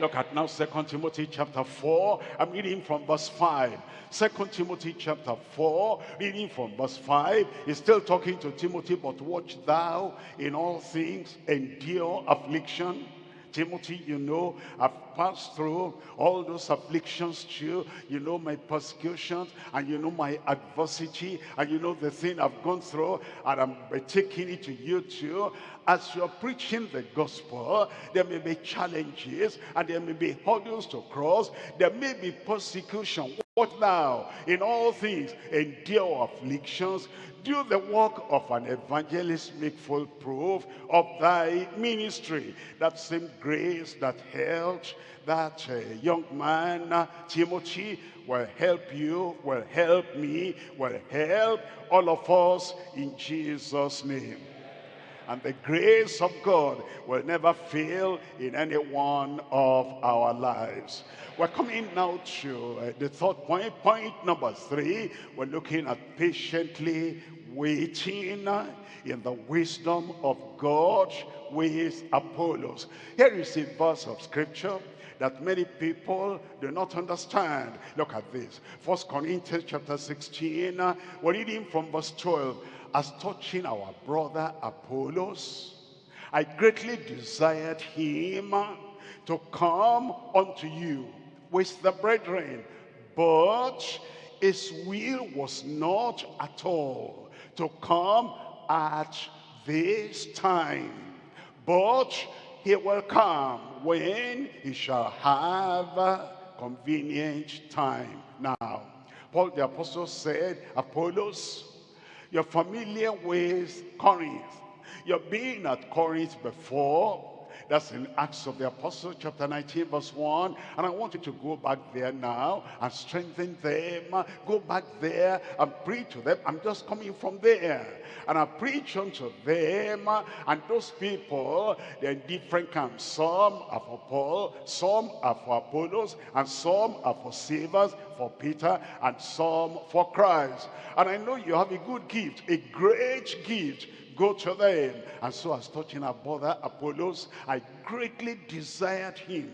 Look at now Second Timothy chapter 4. I'm reading from verse 5. Second Timothy chapter 4, reading from verse 5. He's still talking to Timothy, but watch thou in all things endure affliction. Timothy, you know, I've passed through all those afflictions too. You know my persecutions and you know my adversity and you know the thing I've gone through and I'm taking it to you too as you're preaching the gospel, there may be challenges and there may be hurdles to cross. There may be persecution. What now? In all things, endure afflictions. Do the work of an evangelist, make full proof of thy ministry. That same grace that helped that uh, young man, uh, Timothy, will help you, will help me, will help all of us in Jesus' name and the grace of God will never fail in any one of our lives. We're coming now to uh, the third point. Point number three, we're looking at patiently waiting in the wisdom of God with Apollos. Here is a verse of scripture that many people do not understand. Look at this. First Corinthians chapter 16, we're reading from verse 12 as touching our brother Apollos, I greatly desired him to come unto you with the brethren, but his will was not at all to come at this time, but he will come when he shall have convenient time. Now, Paul the apostle said, Apollos you're familiar with Corinth. You've been at Corinth before. That's in Acts of the Apostles, chapter 19, verse 1. And I want you to go back there now and strengthen them. Go back there and preach to them. I'm just coming from there. And I preach unto them. And those people, they're in different camps. Some are for Paul, some are for Apollos, and some are for Cephas, for Peter, and some for Christ. And I know you have a good gift, a great gift go to them. And so as touching our brother Apollos, I greatly desired him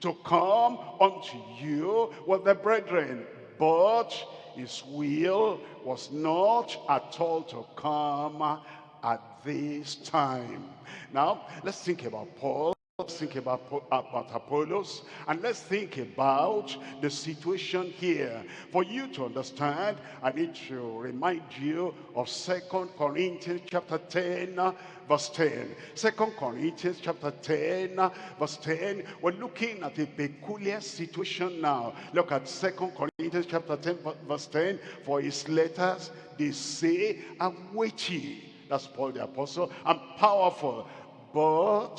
to come unto you with the brethren. But his will was not at all to come at this time. Now, let's think about Paul. Let's think about, about Apollos and let's think about the situation here. For you to understand, I need to remind you of Second Corinthians chapter 10, uh, verse 10. Second Corinthians chapter 10, uh, verse 10. We're looking at a peculiar situation now. Look at Second Corinthians chapter 10, verse 10. For his letters, they say, are weighty. That's Paul the apostle. And powerful. But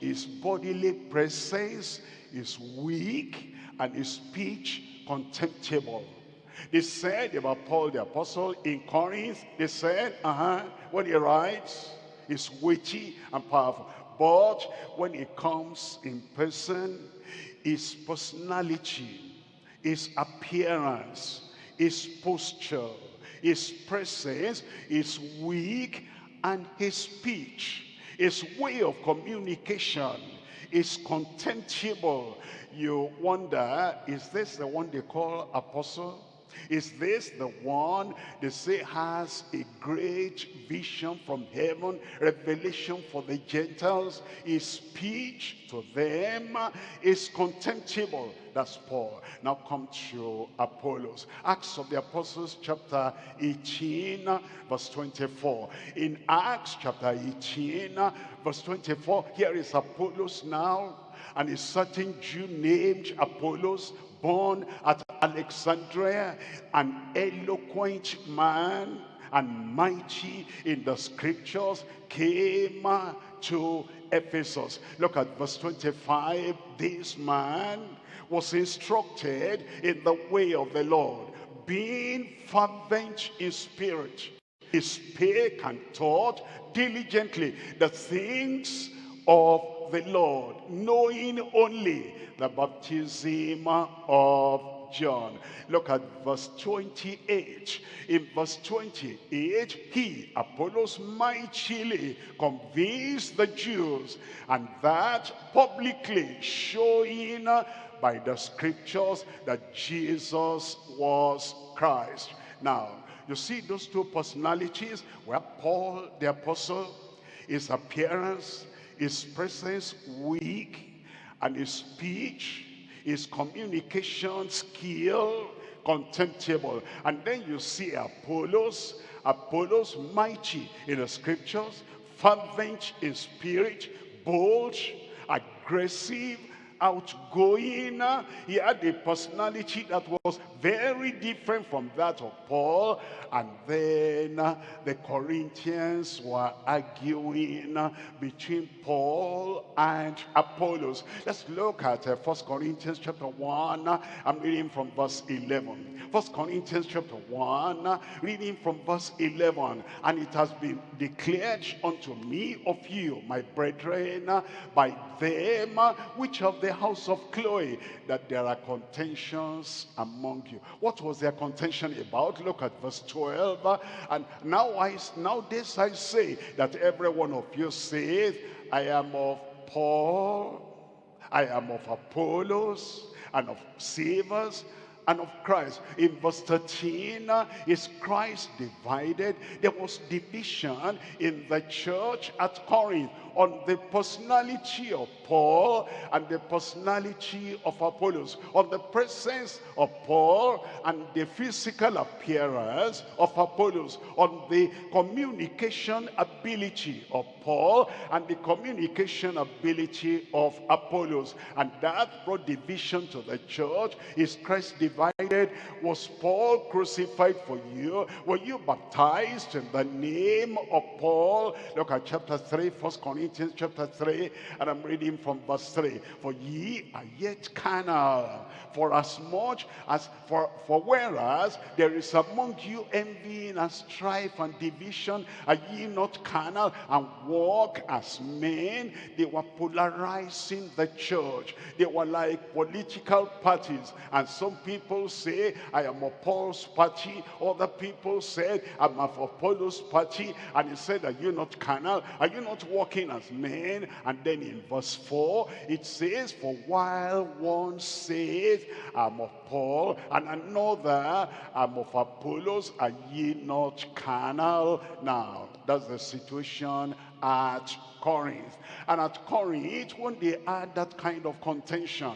his bodily presence is weak and his speech contemptible. They said about Paul the apostle in Corinth, they said, uh-huh, when he writes is weighty and powerful. But when he comes in person, his personality, his appearance, his posture, his presence is weak and his speech his way of communication is contemptible. You wonder, is this the one they call apostle? Is this the one they say has a great vision from heaven, revelation for the Gentiles? His speech to them is contemptible. That's Paul. Now come to Apollos. Acts of the Apostles chapter 18 verse 24. In Acts chapter 18 verse 24, here is Apollos now and a certain Jew named Apollos born at Alexandria, an eloquent man and mighty in the scriptures, came to Ephesus. Look at verse 25. This man was instructed in the way of the Lord, being fervent in spirit. He spake and taught diligently the things of the Lord, knowing only the baptism of John. Look at verse 28. In verse 28, he, Apollos, mightily convinced the Jews, and that publicly showing by the scriptures that Jesus was Christ. Now, you see those two personalities, where Paul the apostle, his appearance, his presence weak, and his speech, his communication skill, contemptible. And then you see Apollos, Apollos mighty in the scriptures, fervent in spirit, bold, aggressive, outgoing. He had a personality that was very different from that of Paul. And then uh, the Corinthians were arguing uh, between Paul and Apollos. Let's look at uh, 1 Corinthians chapter 1. I'm reading from verse 11. 1 Corinthians chapter 1, reading from verse 11. And it has been declared unto me of you, my brethren, by them which of the house of Chloe, that there are contentions among you. What was their contention about? Look at verse 12. 12. And now I, now this I say, that every one of you saith, I am of Paul, I am of Apollos, and of Cephas, and of Christ. In verse 13, is Christ divided? There was division in the church at Corinth on the personality of Paul and the personality of Apollos, on the presence of Paul and the physical appearance of Apollos, on the communication ability of Paul and the communication ability of Apollos. And that brought division to the church. Is Christ divided? Was Paul crucified for you? Were you baptized in the name of Paul? Look at chapter 3, 1 Corinthians chapter 3, and I'm reading from verse 3. For ye are yet carnal, for as much as, for, for whereas there is among you envying and strife and division, are ye not carnal and walk as men? They were polarizing the church. They were like political parties. And some people say, I am of Paul's party. Other people said, I'm of Apollos' party. And he said, are you not carnal? Are you not walking as men? And then in verse 4, it says, For while one says, I'm of Paul, and another, I'm of Apollos, are ye not carnal? Now, that's the situation at Corinth. And at Corinth, when they had that kind of contention,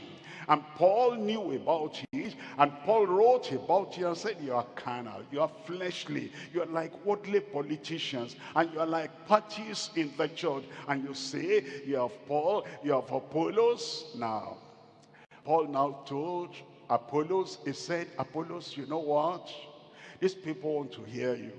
and Paul knew about it. And Paul wrote about it and said, you are carnal, you are fleshly, you are like worldly politicians, and you are like parties in the church. And you say, you have Paul, you have Apollos. Now, Paul now told Apollos, he said, Apollos, you know what? These people want to hear you.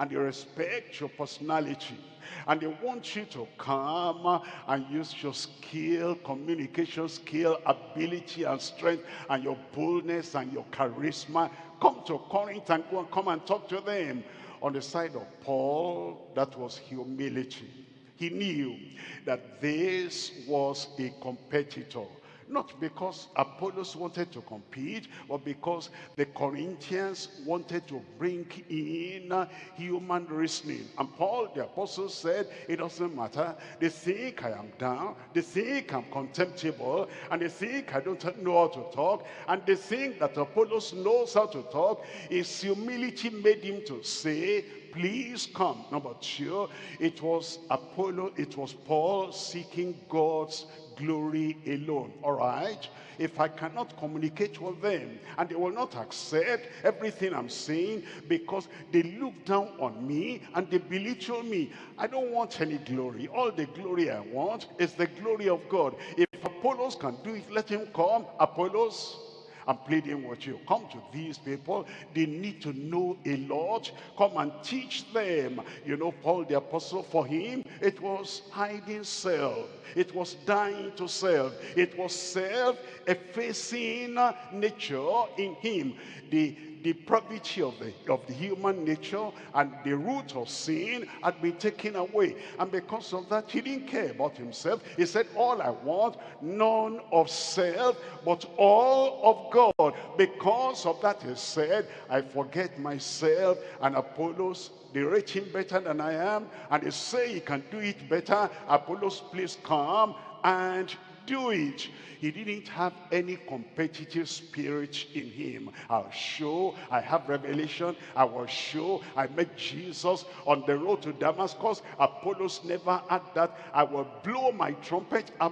And they respect your personality and they want you to come and use your skill, communication skill, ability and strength and your boldness and your charisma. Come to Corinth and go and come and talk to them. On the side of Paul, that was humility. He knew that this was a competitor Not because Apollos wanted to compete, but because the Corinthians wanted to bring in uh, human reasoning. And Paul the apostle said, it doesn't matter. They think I am down. They think I'm contemptible. And they think I don't know how to talk. And they think that Apollos knows how to talk. His humility made him to say, please come. Number two, it was Apollo, it was Paul seeking God's glory alone. All right? If I cannot communicate with them and they will not accept everything I'm saying because they look down on me and they belittle me, I don't want any glory. All the glory I want is the glory of God. If Apollos can do it, let him come. Apollos, I'm pleading with you. Come to these people. They need to know a lot. Come and teach them. You know, Paul the apostle, for him, it was hiding self. It was dying to self. It was self-effacing nature in him. The depravity of the, of the human nature and the root of sin had been taken away. And because of that, he didn't care about himself. He said, all I want, none of self, but all of God. Because of that, he said, I forget myself and Apollos they rate him better than I am and they say he can do it better Apollos please come and do it he didn't have any competitive spirit in him. I'll show, I have revelation, I will show, I met Jesus on the road to Damascus. Apollos never had that. I will blow my trumpet. Uh,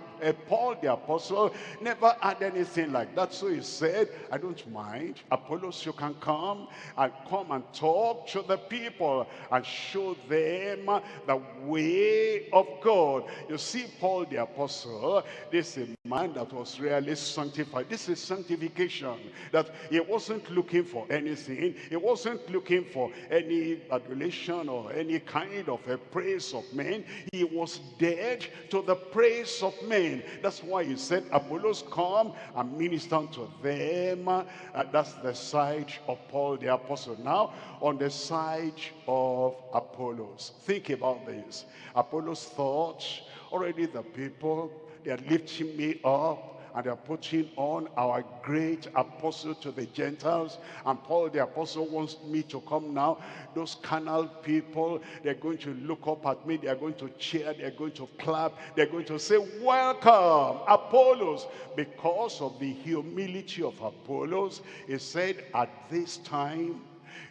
Paul the apostle never had anything like that. So he said, I don't mind. Apollos, you can come and come and talk to the people and show them the way of God. You see, Paul the apostle, this is a man that was really sanctified. This is sanctification. That he wasn't looking for anything. He wasn't looking for any adulation or any kind of a praise of men. He was dead to the praise of men. That's why he said, Apollos come and minister unto them. Uh, that's the side of Paul the apostle. Now, on the side of Apollos. Think about this. Apollos thought already the people, they are lifting me up and they're putting on our great apostle to the Gentiles. And Paul the apostle wants me to come now. Those carnal people, they're going to look up at me. They're going to cheer. They're going to clap. They're going to say, welcome, Apollos. Because of the humility of Apollos, he said, at this time,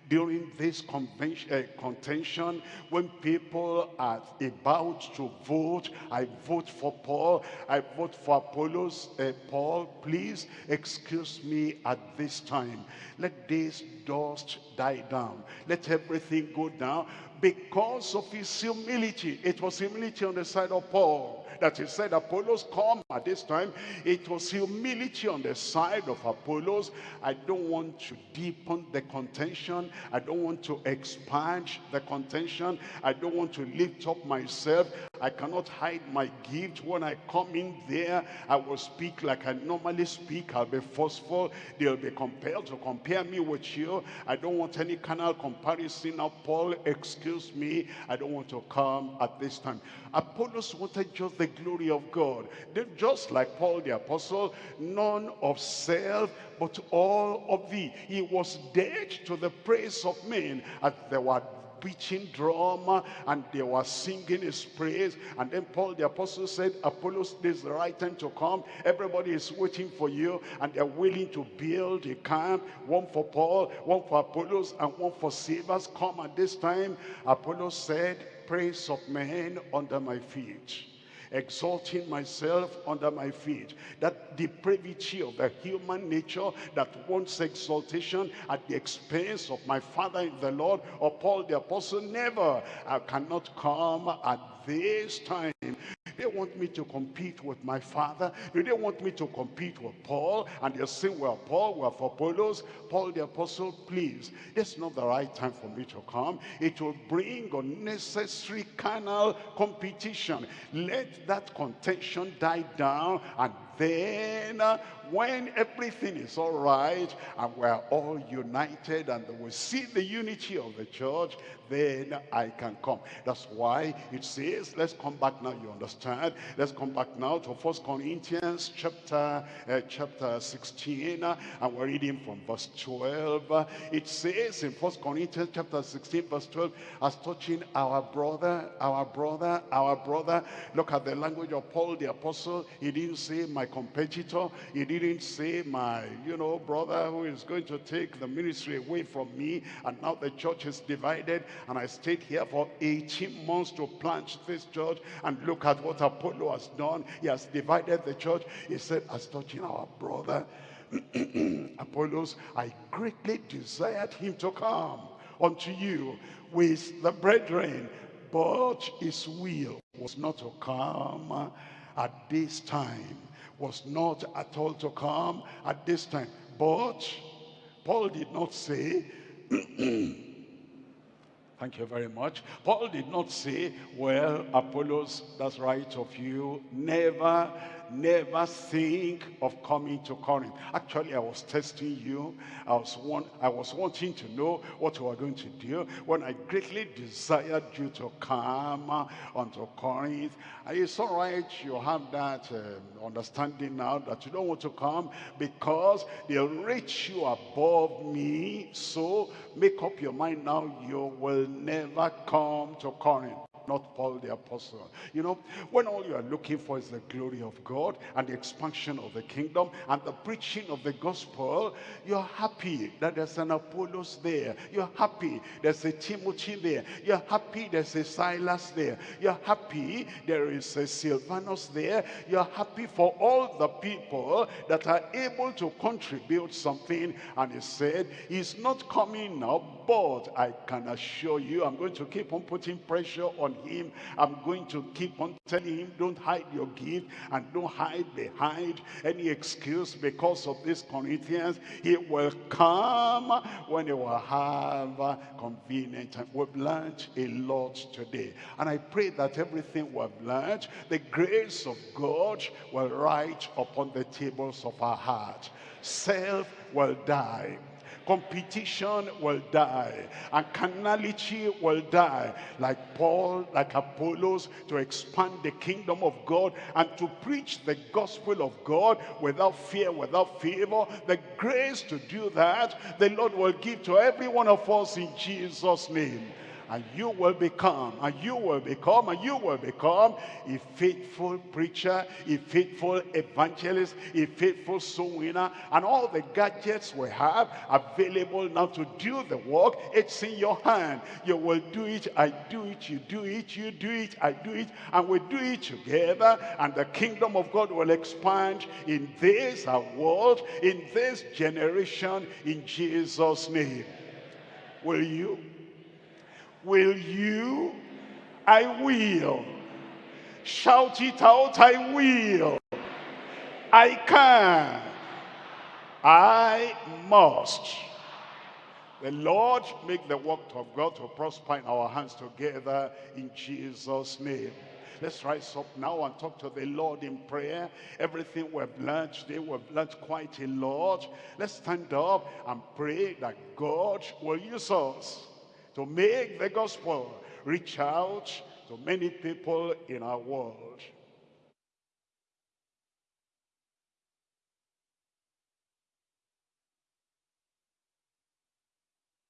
during this uh, contention when people are about to vote i vote for paul i vote for apollos uh, paul please excuse me at this time. Let this dust die down. Let everything go down. Because of his humility it was humility on the side of paul that he said Apollos come at this time. It was humility on the side of Apollos. I don't want to deepen the contention. I don't want to expand the contention. I don't want to lift up myself. I cannot hide my gift. When I come in there, I will speak like I normally speak. I'll be forceful. They'll be compelled to compare me with you. I don't want any carnal comparison. Now, Paul, excuse me. I don't want to come at this time. Apollos wanted just the glory of God. They're just like Paul the apostle, none of self, but all of thee. He was dead to the praise of men as there were beating drum and they were singing his praise. And then Paul the apostle said Apollos this is the right time to come. Everybody is waiting for you and they're willing to build a camp one for Paul one for Apollos and one for Cephas come at this time. Apollos said praise of men under my feet exalting myself under my feet. That depravity of the human nature that wants exaltation at the expense of my Father in the Lord or Paul the Apostle, never. I cannot come at this time they want me to compete with my father? Do they want me to compete with Paul? And they say, well, Paul, we're for Apollos. Paul the apostle, please, it's not the right time for me to come. It will bring unnecessary carnal competition. Let that contention die down and then uh, when everything is all right and we're all united and we see the unity of the church, then I can come. That's why it says, let's come back now, you understand. Let's come back now to First Corinthians chapter, uh, chapter 16, uh, and we're reading from verse 12. Uh, it says in First Corinthians chapter 16, verse 12, as touching our brother, our brother, our brother. Look at the language of Paul the apostle. He didn't say my competitor. He didn't say my, you know, brother who is going to take the ministry away from me, and now the church is divided and I stayed here for 18 months to plant this church and look at what Apollo has done. He has divided the church. He said, as touching our brother, [clears throat] Apollos, I greatly desired him to come unto you with the brethren, but his will was not to come at this time, was not at all to come at this time. But Paul did not say, [clears throat] Thank you very much. Paul did not say, well, Apollos, that's right of you. Never never think of coming to Corinth. Actually, I was testing you. I was, want, I was wanting to know what you were going to do when I greatly desired you to come unto Corinth. And it's all right, you have that um, understanding now that you don't want to come because they'll rate you above me. So make up your mind now, you will never come to Corinth not Paul the apostle. You know, when all you are looking for is the glory of God and the expansion of the kingdom and the preaching of the gospel, you're happy that there's an Apollos there. You're happy there's a Timothy there. You're happy there's a Silas there. You're happy there is a Silvanus there. You're happy for all the people that are able to contribute something. And he said, he's not coming now, but I can assure you, I'm going to keep on putting pressure on him. I'm going to keep on telling him, don't hide your gift and don't hide behind any excuse because of this Corinthians. He will come when he will have convenient time. We've learned a lot today. And I pray that everything we've learned, the grace of God will write upon the tables of our heart. Self will die competition will die and carnality will die like Paul like Apollos to expand the kingdom of God and to preach the gospel of God without fear without favor. The grace to do that the Lord will give to every one of us in Jesus name and you will become, and you will become, and you will become a faithful preacher, a faithful evangelist, a faithful soul winner, and all the gadgets we have available now to do the work, it's in your hand. You will do it, I do it, you do it, you do it, I do it, and we do it together, and the kingdom of God will expand in this our world, in this generation, in Jesus' name. Will you? Will you? I will. Shout it out, I will. I can. I must. The Lord make the work of God to prosper in our hands together in Jesus' name. Let's rise up now and talk to the Lord in prayer. Everything we've learned today, we've learned quite a lot. Let's stand up and pray that God will use us to make the gospel reach out to many people in our world.